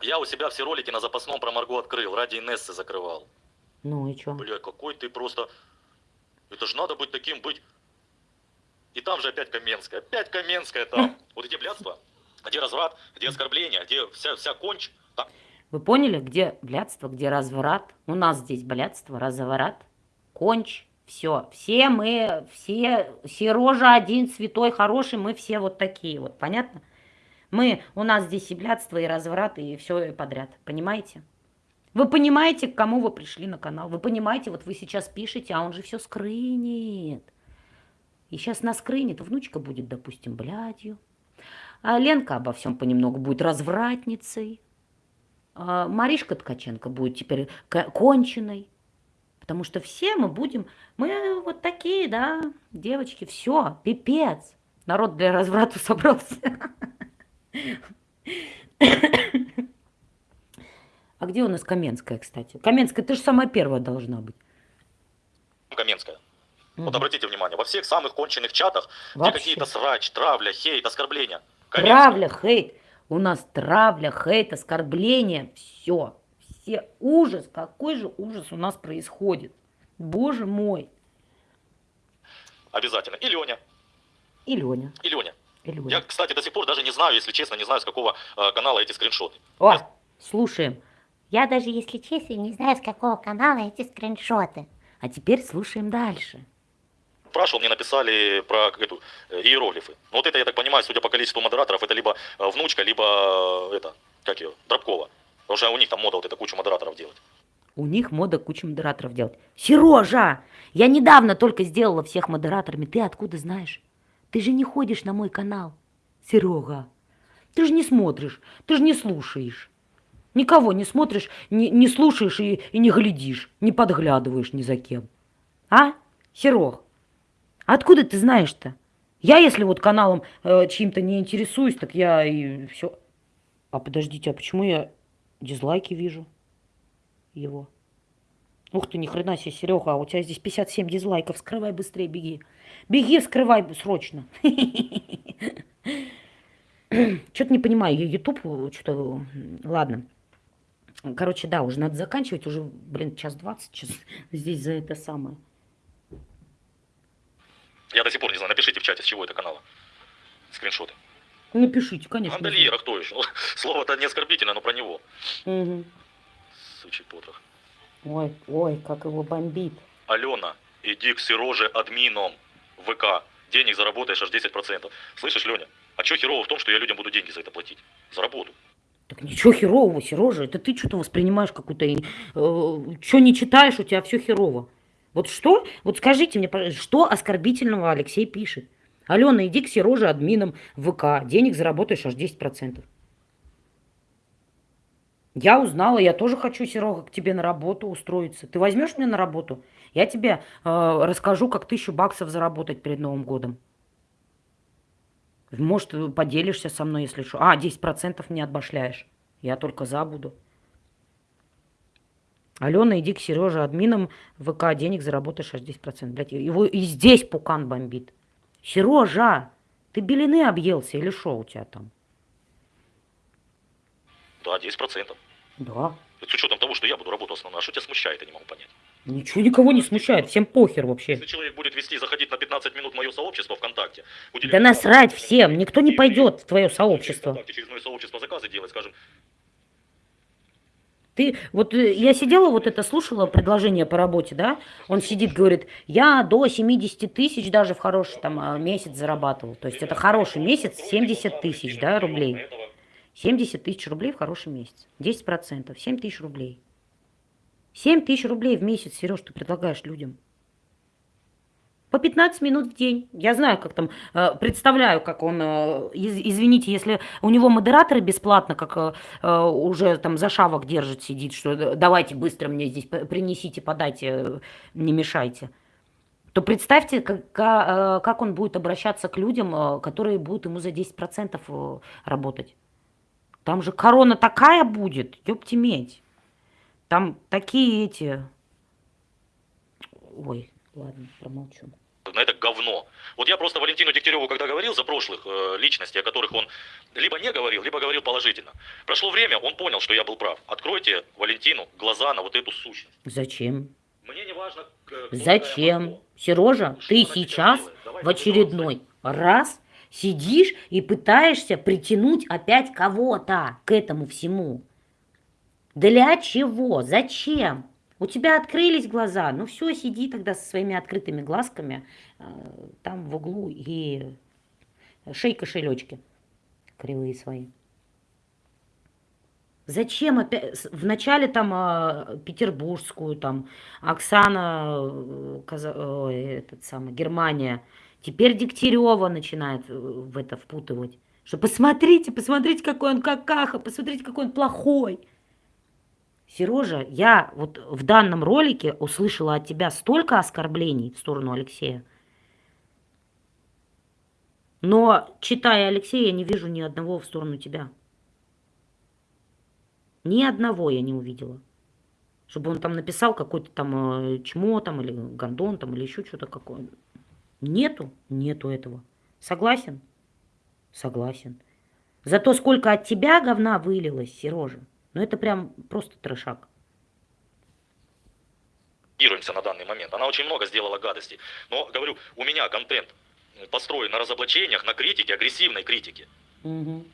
Я у себя все ролики на запасном про Марго открыл, ради Инессы закрывал. Ну и чё? Бля, какой ты просто... Это же надо быть таким, быть... И там же опять Каменская, опять Каменская там. Вот эти блядства, где разврат, где оскорбление, где вся, вся конч. Там Вы поняли, где блядство, где разврат? У нас здесь блядство, разворот, конч, все. Все мы, все, Сережа один, святой, хороший, мы все вот такие вот, понятно? Мы, у нас здесь и блядство, и разврат, и все подряд, понимаете? Вы понимаете, к кому вы пришли на канал? Вы понимаете, вот вы сейчас пишете, а он же все скрынет. И сейчас на скрынет, внучка будет, допустим, блядью. А Ленка обо всем понемногу будет развратницей. А Маришка Ткаченко будет теперь ко- конченой. Потому что все мы будем, мы вот такие, да, девочки, все, пипец. Народ для разврата собрался. А где у нас Каменская, кстати? Каменская, ты же самая первая должна быть. Каменская. Вот Мгм. обратите внимание, во всех самых конченых чатах, где Вообще. какие-то срач, травля, хейт, оскорбления. Каменская. Травля, хейт. У нас травля, хейт, оскорбление. Все. Все. Ужас. Какой же ужас у нас происходит. Боже мой. Обязательно. И Леня. И Леня. И Леня. Леня. Я, кстати, до сих пор даже не знаю, если честно, не знаю, с какого э, канала эти скриншоты. О, слушаем. Я даже, если честно, не знаю, с какого канала эти скриншоты. А теперь слушаем дальше. Спрашивал, мне написали про как эту, э, иероглифы. Ну, Вот это, я так понимаю, судя по количеству модераторов, это либо э, внучка, либо э, это, как ее, Дробкова. Потому что у них там мода вот это кучу модераторов делать. У них мода кучу модераторов делать. Сережа, я недавно только сделала всех модераторами. Ты откуда знаешь? Ты же не ходишь на мой канал. Серега, ты же не смотришь, ты же не слушаешь. Никого не смотришь, не, не слушаешь и, и не глядишь, не подглядываешь ни за кем. А, Серег? Откуда ты знаешь-то? Я, если вот каналом э, чьим-то не интересуюсь, так я и все. А подождите, а почему я дизлайки вижу его? Ух ты, ни хрена себе, Серега, а у тебя здесь 57 дизлайков. Скрывай быстрее, беги. Беги, скрывай срочно. Что-то не понимаю, YouTube, что-то, ладно. Короче, да, уже надо заканчивать, уже, блин, час двадцать час здесь за это самое. Я до сих пор не знаю, напишите в чате, с чего это канала. Скриншоты. Напишите, конечно. Андальера, кто еще? Слово-то не оскорбительное, но про него. Мгм. Сучий потрох. Ой, ой, как его бомбит. Алена, иди к Сероже админом ВК. Денег заработаешь аж 10%. Слышишь, Леня? А что херово в том, что я людям буду деньги за это платить? За работу. Так ничего херового, Сережа, это ты что-то воспринимаешь какую-то... Э, что не читаешь, у тебя все херово. Вот что? Вот скажите мне, что оскорбительного Алексей пишет? Алена, иди к Сероже админом ВК, денег заработаешь аж 10%. Я узнала, я тоже хочу, Серега, к тебе на работу устроиться. Ты возьмешь меня на работу? Я тебе э, расскажу, как тысячу баксов заработать перед Новым годом. Может, э, поделишься со мной, если что. А, 10% мне отбашляешь. Я только за буду. Алена, иди к Сереже админом ВК, денег заработаешь аж 10%. Блядь, его и здесь пукан бомбит. Сережа, ты белины объелся или что у тебя там? Да, 10%. Да. С учетом того, что я буду работать основной. А что тебя смущает, я не могу понять. Ничего никого не смущает, всем похер вообще. Если человек будет вести, заходить на 15 минут в мое сообщество ВКонтакте, Да насрать 15 всем, никто не и пойдет в твое сообщество. ВКонтакте, через мое сообщество заказы делать, скажем, Ты, вот э, я сидела, вот это слушала предложение по работе, да? Он сидит, говорит, я до 70 тысяч даже в хороший там а, месяц зарабатывал. То есть это хороший месяц, 70 тысяч, да, рублей. 70 тысяч рублей в хороший месяц. 10%, 7 тысяч рублей. 7 тысяч рублей в месяц, Сереж, ты предлагаешь людям. По 15 минут в день. Я знаю, как там, э, представляю, как он, э, из- извините, если у него модераторы бесплатно, как э, уже там за шавок держит, сидит, что давайте быстро мне здесь принесите, подайте, не мешайте. То представьте, как, ка- как он будет обращаться к людям, которые будут ему за 10% э, работать. Там же корона такая будет, ёпти медь. Там такие эти... Ой, ладно, промолчу. на это говно. Вот я просто Валентину Дегтяреву, когда говорил за прошлых э, личностей, о которых он либо не говорил, либо говорил положительно. Прошло время, он понял, что я был прав. Откройте Валентину глаза на вот эту сущность. Зачем? Мне не важно, Зачем? Сережа, Что ты сейчас в очередной раз сидишь и пытаешься притянуть опять кого-то к этому всему. Для чего? Зачем? У тебя открылись глаза. Ну все, сиди тогда со своими открытыми глазками э, там в углу и шей кошелечки кривые свои. Зачем опять? Вначале там а, петербургскую, там Оксана, э, Каза- ой, этот самый, Германия. Теперь Дегтярева начинает э, в это впутывать. Что посмотрите, посмотрите, какой он какаха, посмотрите, какой он плохой. Сережа, я вот в данном ролике услышала от тебя столько оскорблений в сторону Алексея. Но, читая Алексея, я не вижу ни одного в сторону тебя. Ни одного я не увидела. Чтобы он там написал какой-то там э, чмо там или гондон там или еще что-то какое. Нету, нету этого. Согласен? Согласен. Зато сколько от тебя говна вылилось, Сережа. Ну это прям просто трешак. на данный момент. Она очень много сделала гадостей. Но, говорю, у меня контент построен на разоблачениях, на критике, агрессивной критике. Мгм.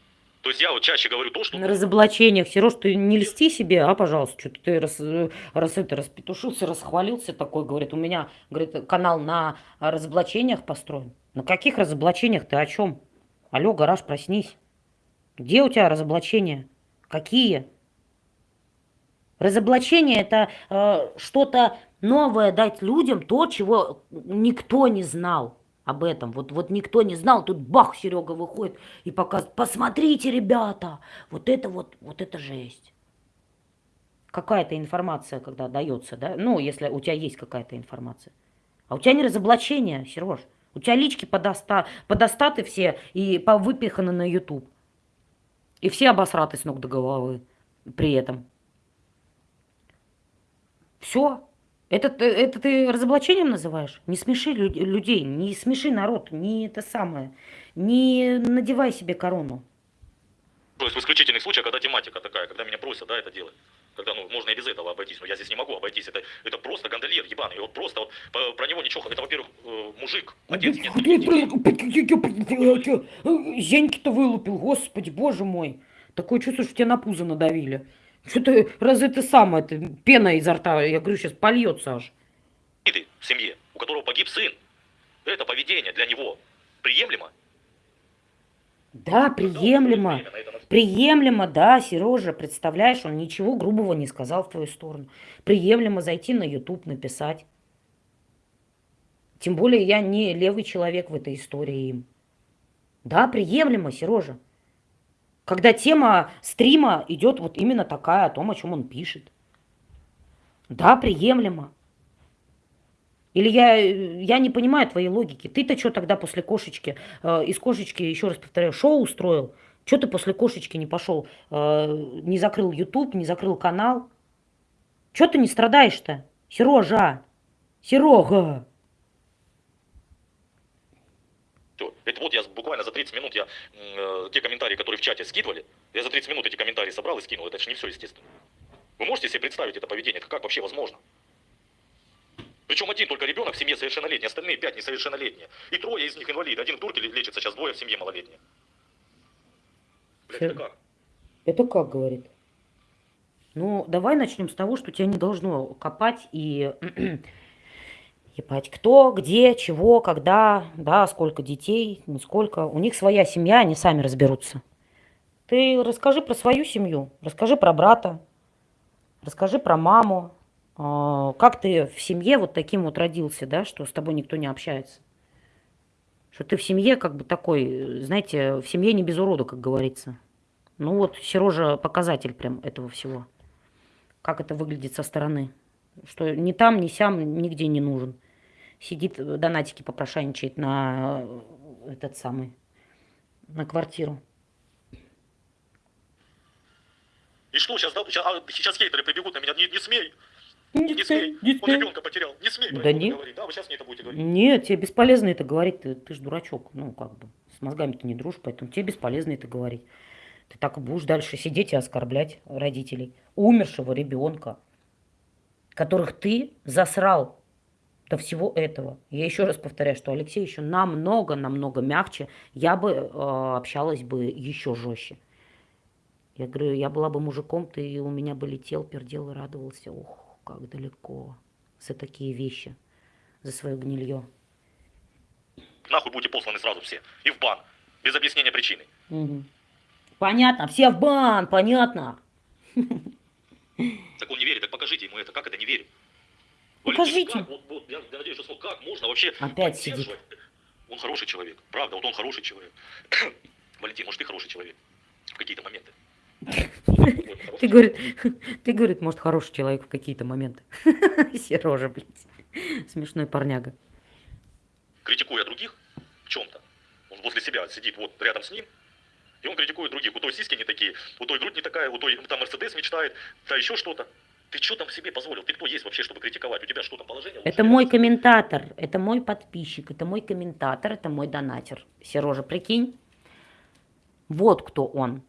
То есть я вот чаще говорю то, что... На разоблачениях, Сереж, ты не льсти себе, а, пожалуйста, что ты раз, раз это распетушился, расхвалился такой, говорит, у меня, говорит, канал на разоблачениях построен. На каких разоблачениях ты о чем? Алло, гараж, проснись. Где у тебя разоблачения? Какие? Разоблачение это э, что-то новое дать людям, то, чего никто не знал об этом. Вот, вот никто не знал, тут бах, Серега выходит и показывает, посмотрите, ребята, вот это вот, вот это жесть. какая-то информация, когда дается, да, ну, если у тебя есть какая-то информация. А у тебя не разоблачение, Сереж. У тебя лички подоста, подостаты все и повыпиханы на YouTube. И все обосраты с ног до головы при этом. Все. Это, ты- это ты разоблачением называешь? Не смеши лю- людей, не смеши народ, не это самое. Не надевай себе корону. То есть в исключительных случаях, когда тематика такая, когда меня просят, да, это делать. Когда, ну, можно и без этого обойтись, но я здесь не могу обойтись. Это, это просто гондольер ебаный. И вот просто вот про него ничего. Это, во-первых, э, мужик, отец, нет. Зеньки-то вылупил, господи, боже мой. Такое чувство, что тебя на пузо надавили. Что ты, разве ты сам, это пена изо рта, я говорю, сейчас польется аж. Ты в семье, у которого погиб сын. Это поведение для него приемлемо? Да, приемлемо. Приемлемо, да, Сережа, представляешь, он ничего грубого не сказал в твою сторону. Приемлемо зайти на YouTube, написать. Тем более я не левый человек в этой истории им. Да, приемлемо, Сережа. Когда тема стрима идет вот именно такая, о том, о чем он пишет. Да, приемлемо. Или я, я не понимаю твоей логики. Ты-то что тогда после кошечки, э, из кошечки, еще раз повторяю, шоу устроил? Что ты после кошечки не пошел, э, не закрыл YouTube, не закрыл канал? Что ты не страдаешь-то? Сережа! Серега! Это вот я буквально за 30 минут, я э, те комментарии, которые в чате скидывали, я за 30 минут эти комментарии собрал и скинул. Это же не все, естественно. Вы можете себе представить это поведение? Как вообще возможно? Причем один только ребенок в семье совершеннолетний, остальные пять несовершеннолетние. И трое из них инвалиды. Один в турке лечится, сейчас двое в семье малолетние. Блядь, это как? Это как, говорит? Ну, давай начнем с того, что тебя не должно копать и ебать, кто, где, чего, когда, да, сколько детей, сколько. У них своя семья, они сами разберутся. Ты расскажи про свою семью, расскажи про брата, расскажи про маму, а, как ты в семье вот таким вот родился, да, что с тобой никто не общается. Что ты в семье как бы такой, знаете, в семье не без урода, как говорится. Ну вот, Сережа показатель прям этого всего. Как это выглядит со стороны. Что ни там, ни сям, нигде не нужен. Сидит, э, донатики попрошайничает на э, этот самый, на квартиру. И что сейчас, да, сейчас, а, сейчас хейтеры прибегут на меня, не, не смей, Не не смей, не он ребенка потерял, не смей Да нет. говорить, да, вы сейчас мне это будете говорить. Нет, тебе бесполезно это говорить, ты, ты ж дурачок, ну как бы, с мозгами ты не дружишь, поэтому тебе бесполезно это говорить. Ты так и будешь дальше сидеть и оскорблять родителей. Умершего ребенка, которых ты засрал до всего этого. Я еще раз повторяю, что Алексей еще намного-намного мягче, я бы э, общалась бы еще жестче. Я говорю, я была бы мужиком, ты у меня бы летел, пердел и радовался. Ух, как далеко за такие вещи, за свое гнилье. Нахуй будете посланы сразу все, и в бан, без объяснения причины. Мгм. Понятно, все в бан, понятно. Так он не верит, так покажите ему это, как это не верит? Покажите. Как? Вот, вот, я, я надеюсь, что смог. Как можно вообще Опять сидит. Он хороший человек, правда, вот он хороший человек. Валентин, может, ты хороший человек в какие-то моменты? Ты, говорит, ты, говорит, может, хороший человек в какие-то моменты. Сережа, блядь. Смешной парняга. критикуя других в чем-то. Он возле себя сидит вот рядом с ним, и он критикует других. У той сиськи не такие, у той грудь не такая, у той там Мерседес мечтает, да еще что-то. Ты что там себе позволил? Ты кто есть вообще, чтобы критиковать? У тебя что там положение? Это мой комментатор, это мой подписчик, это мой комментатор, это мой донатер. Сережа, прикинь? Вот кто он.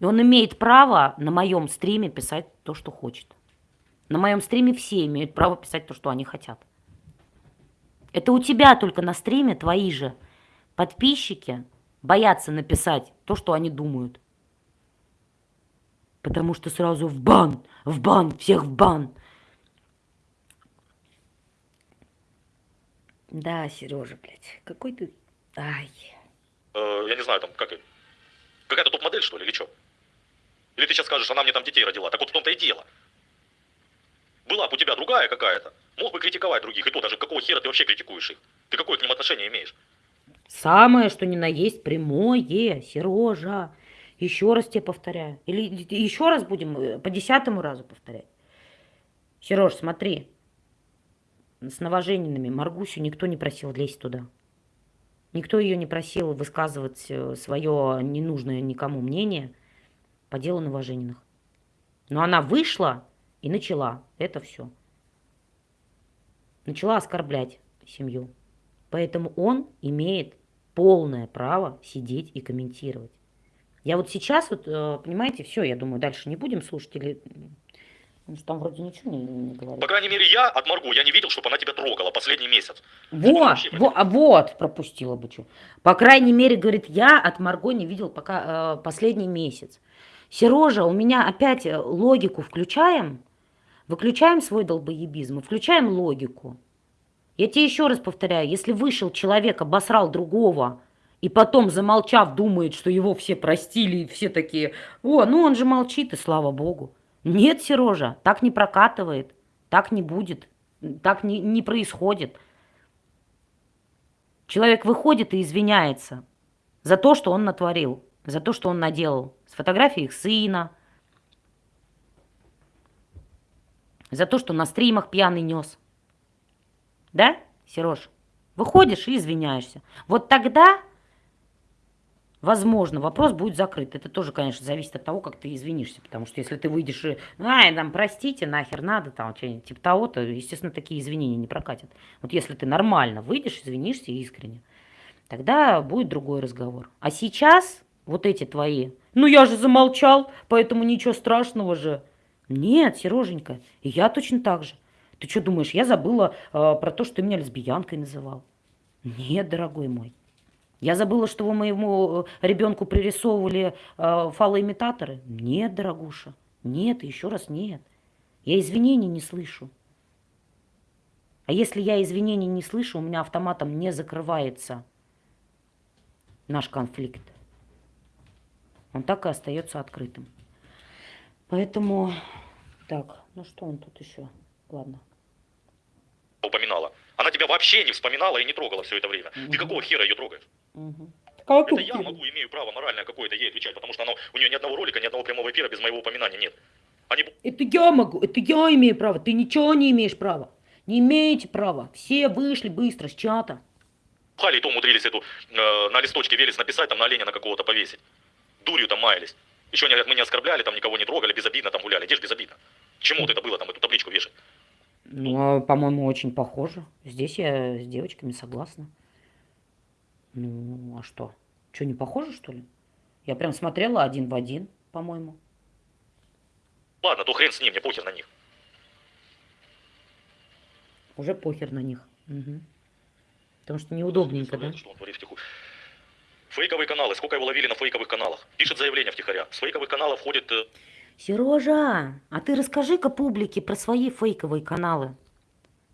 И он имеет право на моем стриме писать то, что хочет. На моем стриме все имеют право писать то, что они хотят. Это у тебя только на стриме твои же подписчики боятся написать то, что они думают. Потому что сразу в бан, в бан, всех в бан. Да, Сережа, блядь, какой ты... Ай. Э, я не знаю, там как... Какая-то топ-модель, что ли, или что? Или ты сейчас скажешь, она мне там детей родила? Так вот в том-то и дело. Была бы у тебя другая какая-то, мог бы критиковать других. И то даже какого хера ты вообще критикуешь их? Ты какое к ним отношение имеешь? Самое, что ни на есть, прямое, Сережа. Еще раз тебе повторяю. Или еще раз будем э, по десятому разу повторять. Сереж, смотри. С новожененными Маргусю никто не просил лезть туда. Никто ее не просил высказывать свое ненужное никому мнение по делу новожененных. Но она вышла и начала это все. Начала оскорблять семью. Поэтому он имеет полное право сидеть и комментировать. Я вот сейчас, вот, э, понимаете, все, я думаю, дальше не будем слушать или... Что там вроде ничего не, не говорит. По крайней мере, я от Марго, я не видел, чтобы она тебя трогала последний месяц. Вот, вот, а вот, пропустила бы что. По крайней мере, говорит, я от Марго не видел пока э, последний месяц. Сережа, у меня опять э, логику включаем, выключаем свой долбоебизм, включаем логику. Я тебе еще раз повторяю, если вышел человек, обосрал другого, и потом, замолчав, думает, что его все простили, и все такие, о, ну он же молчит, и слава богу. Нет, Сережа, так не прокатывает, так не будет, так не, не происходит. Человек выходит и извиняется за то, что он натворил, за то, что он наделал. С фотографией их сына, за то, что на стримах пьяный нес. Да, Сереж? Выходишь и извиняешься. Вот тогда, возможно, вопрос будет закрыт. Это тоже, конечно, зависит от того, как ты извинишься. Потому что если ты выйдешь и, ай, там, простите, нахер надо, там, типа того, то, естественно, такие извинения не прокатят. Вот если ты нормально выйдешь, извинишься искренне, тогда будет другой разговор. А сейчас вот эти твои, ну я же замолчал, поэтому ничего страшного же. Нет, Сереженька, я точно так же. Ты что думаешь, я забыла э, про то, что ты меня лесбиянкой называл? Нет, дорогой мой. Я забыла, что вы моему э, ребенку пририсовывали э, фалоимитаторы? Нет, дорогуша. Нет, еще раз нет. Я извинений не слышу. А если я извинений не слышу, у меня автоматом не закрывается наш конфликт. Он так и остается открытым. Поэтому, так, ну что он тут еще? Ладно. Упоминала. Она тебя вообще не вспоминала и не трогала все это время. Ты какого хера ее трогаешь? Угу. Это я могу, имею право моральное какое-то ей отвечать, потому что она, у нее ни одного ролика, ни одного прямого эфира без моего упоминания нет. Они... Это я могу, это я имею право, ты ничего не имеешь права. Не имеете права. Все вышли быстро с чата. Хали и то умудрились эту э, на листочке Велес написать, там на оленя на какого-то повесить. Дурью там маялись. Еще не, мы не оскорбляли, там никого не трогали, безобидно там гуляли. Где же безобидно? Чему вот это было там, эту табличку вешать? Ну, а, по-моему, очень похоже. Здесь я с девочками согласна. Ну, а что? Что, не похоже, что ли? Я прям смотрела один в один, по-моему. Ладно, то хрен с ним, мне похер на них. Уже похер на них. Угу. Потому что неудобненько, да? Что он творит втихую. Фейковые каналы. Сколько его ловили на фейковых каналах? Пишет заявление втихаря. С фейковых каналов входит... Сережа, а ты расскажи-ка публике про свои фейковые каналы.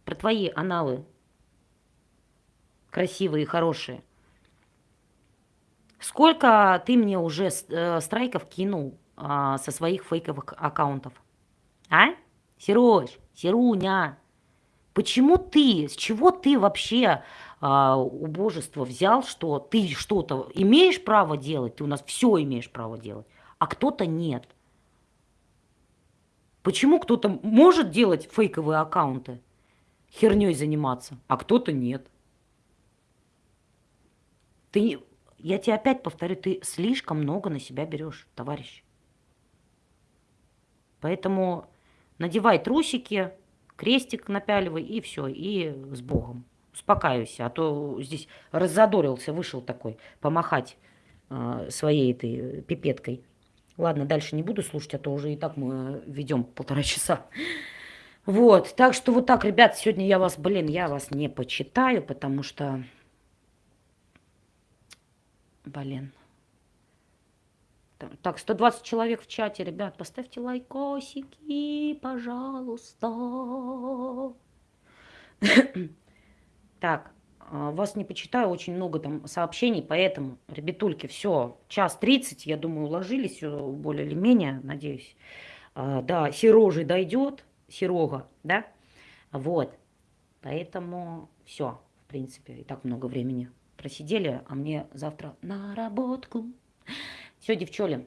Про твои аналы. Красивые и хорошие. Сколько ты мне уже э, страйков кинул э, со своих фейковых аккаунтов? А? Сереж, Серуня, почему ты, с чего ты вообще а, убожество взял, что ты что-то имеешь право делать, ты у нас все имеешь право делать, а кто-то нет. Почему кто-то может делать фейковые аккаунты, херней заниматься, а кто-то нет? Ты, я тебе опять повторю, ты слишком много на себя берешь, товарищ. Поэтому надевай трусики, крестик напяливай и все, и с Богом успокаивайся, а то здесь раззадорился, вышел такой, помахать э, своей этой пипеткой. Ладно, дальше не буду слушать, а то уже и так мы ведем полтора часа. Вот, так что вот так, ребят, сегодня я вас, блин, я вас не почитаю, потому что, блин. Так, 120 человек в чате, ребят, поставьте лайкосики, пожалуйста. Так, вас не почитаю, очень много там сообщений, поэтому, ребятульки, все, час 30, я думаю, уложились более или менее, надеюсь. А, да, Серожи дойдет, Серога, да, вот, поэтому все, в принципе, и так много времени просидели, а мне завтра на работку. Все, девчули,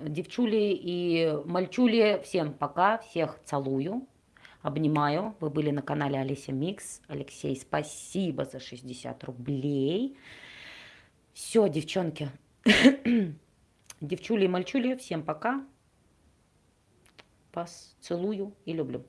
девчули и мальчули, всем пока, всех целую. Обнимаю. Вы были на канале Алися Микс. Алексей, спасибо за 60 рублей. Все, девчонки. Девчули и мальчули, всем пока. Вас целую и люблю.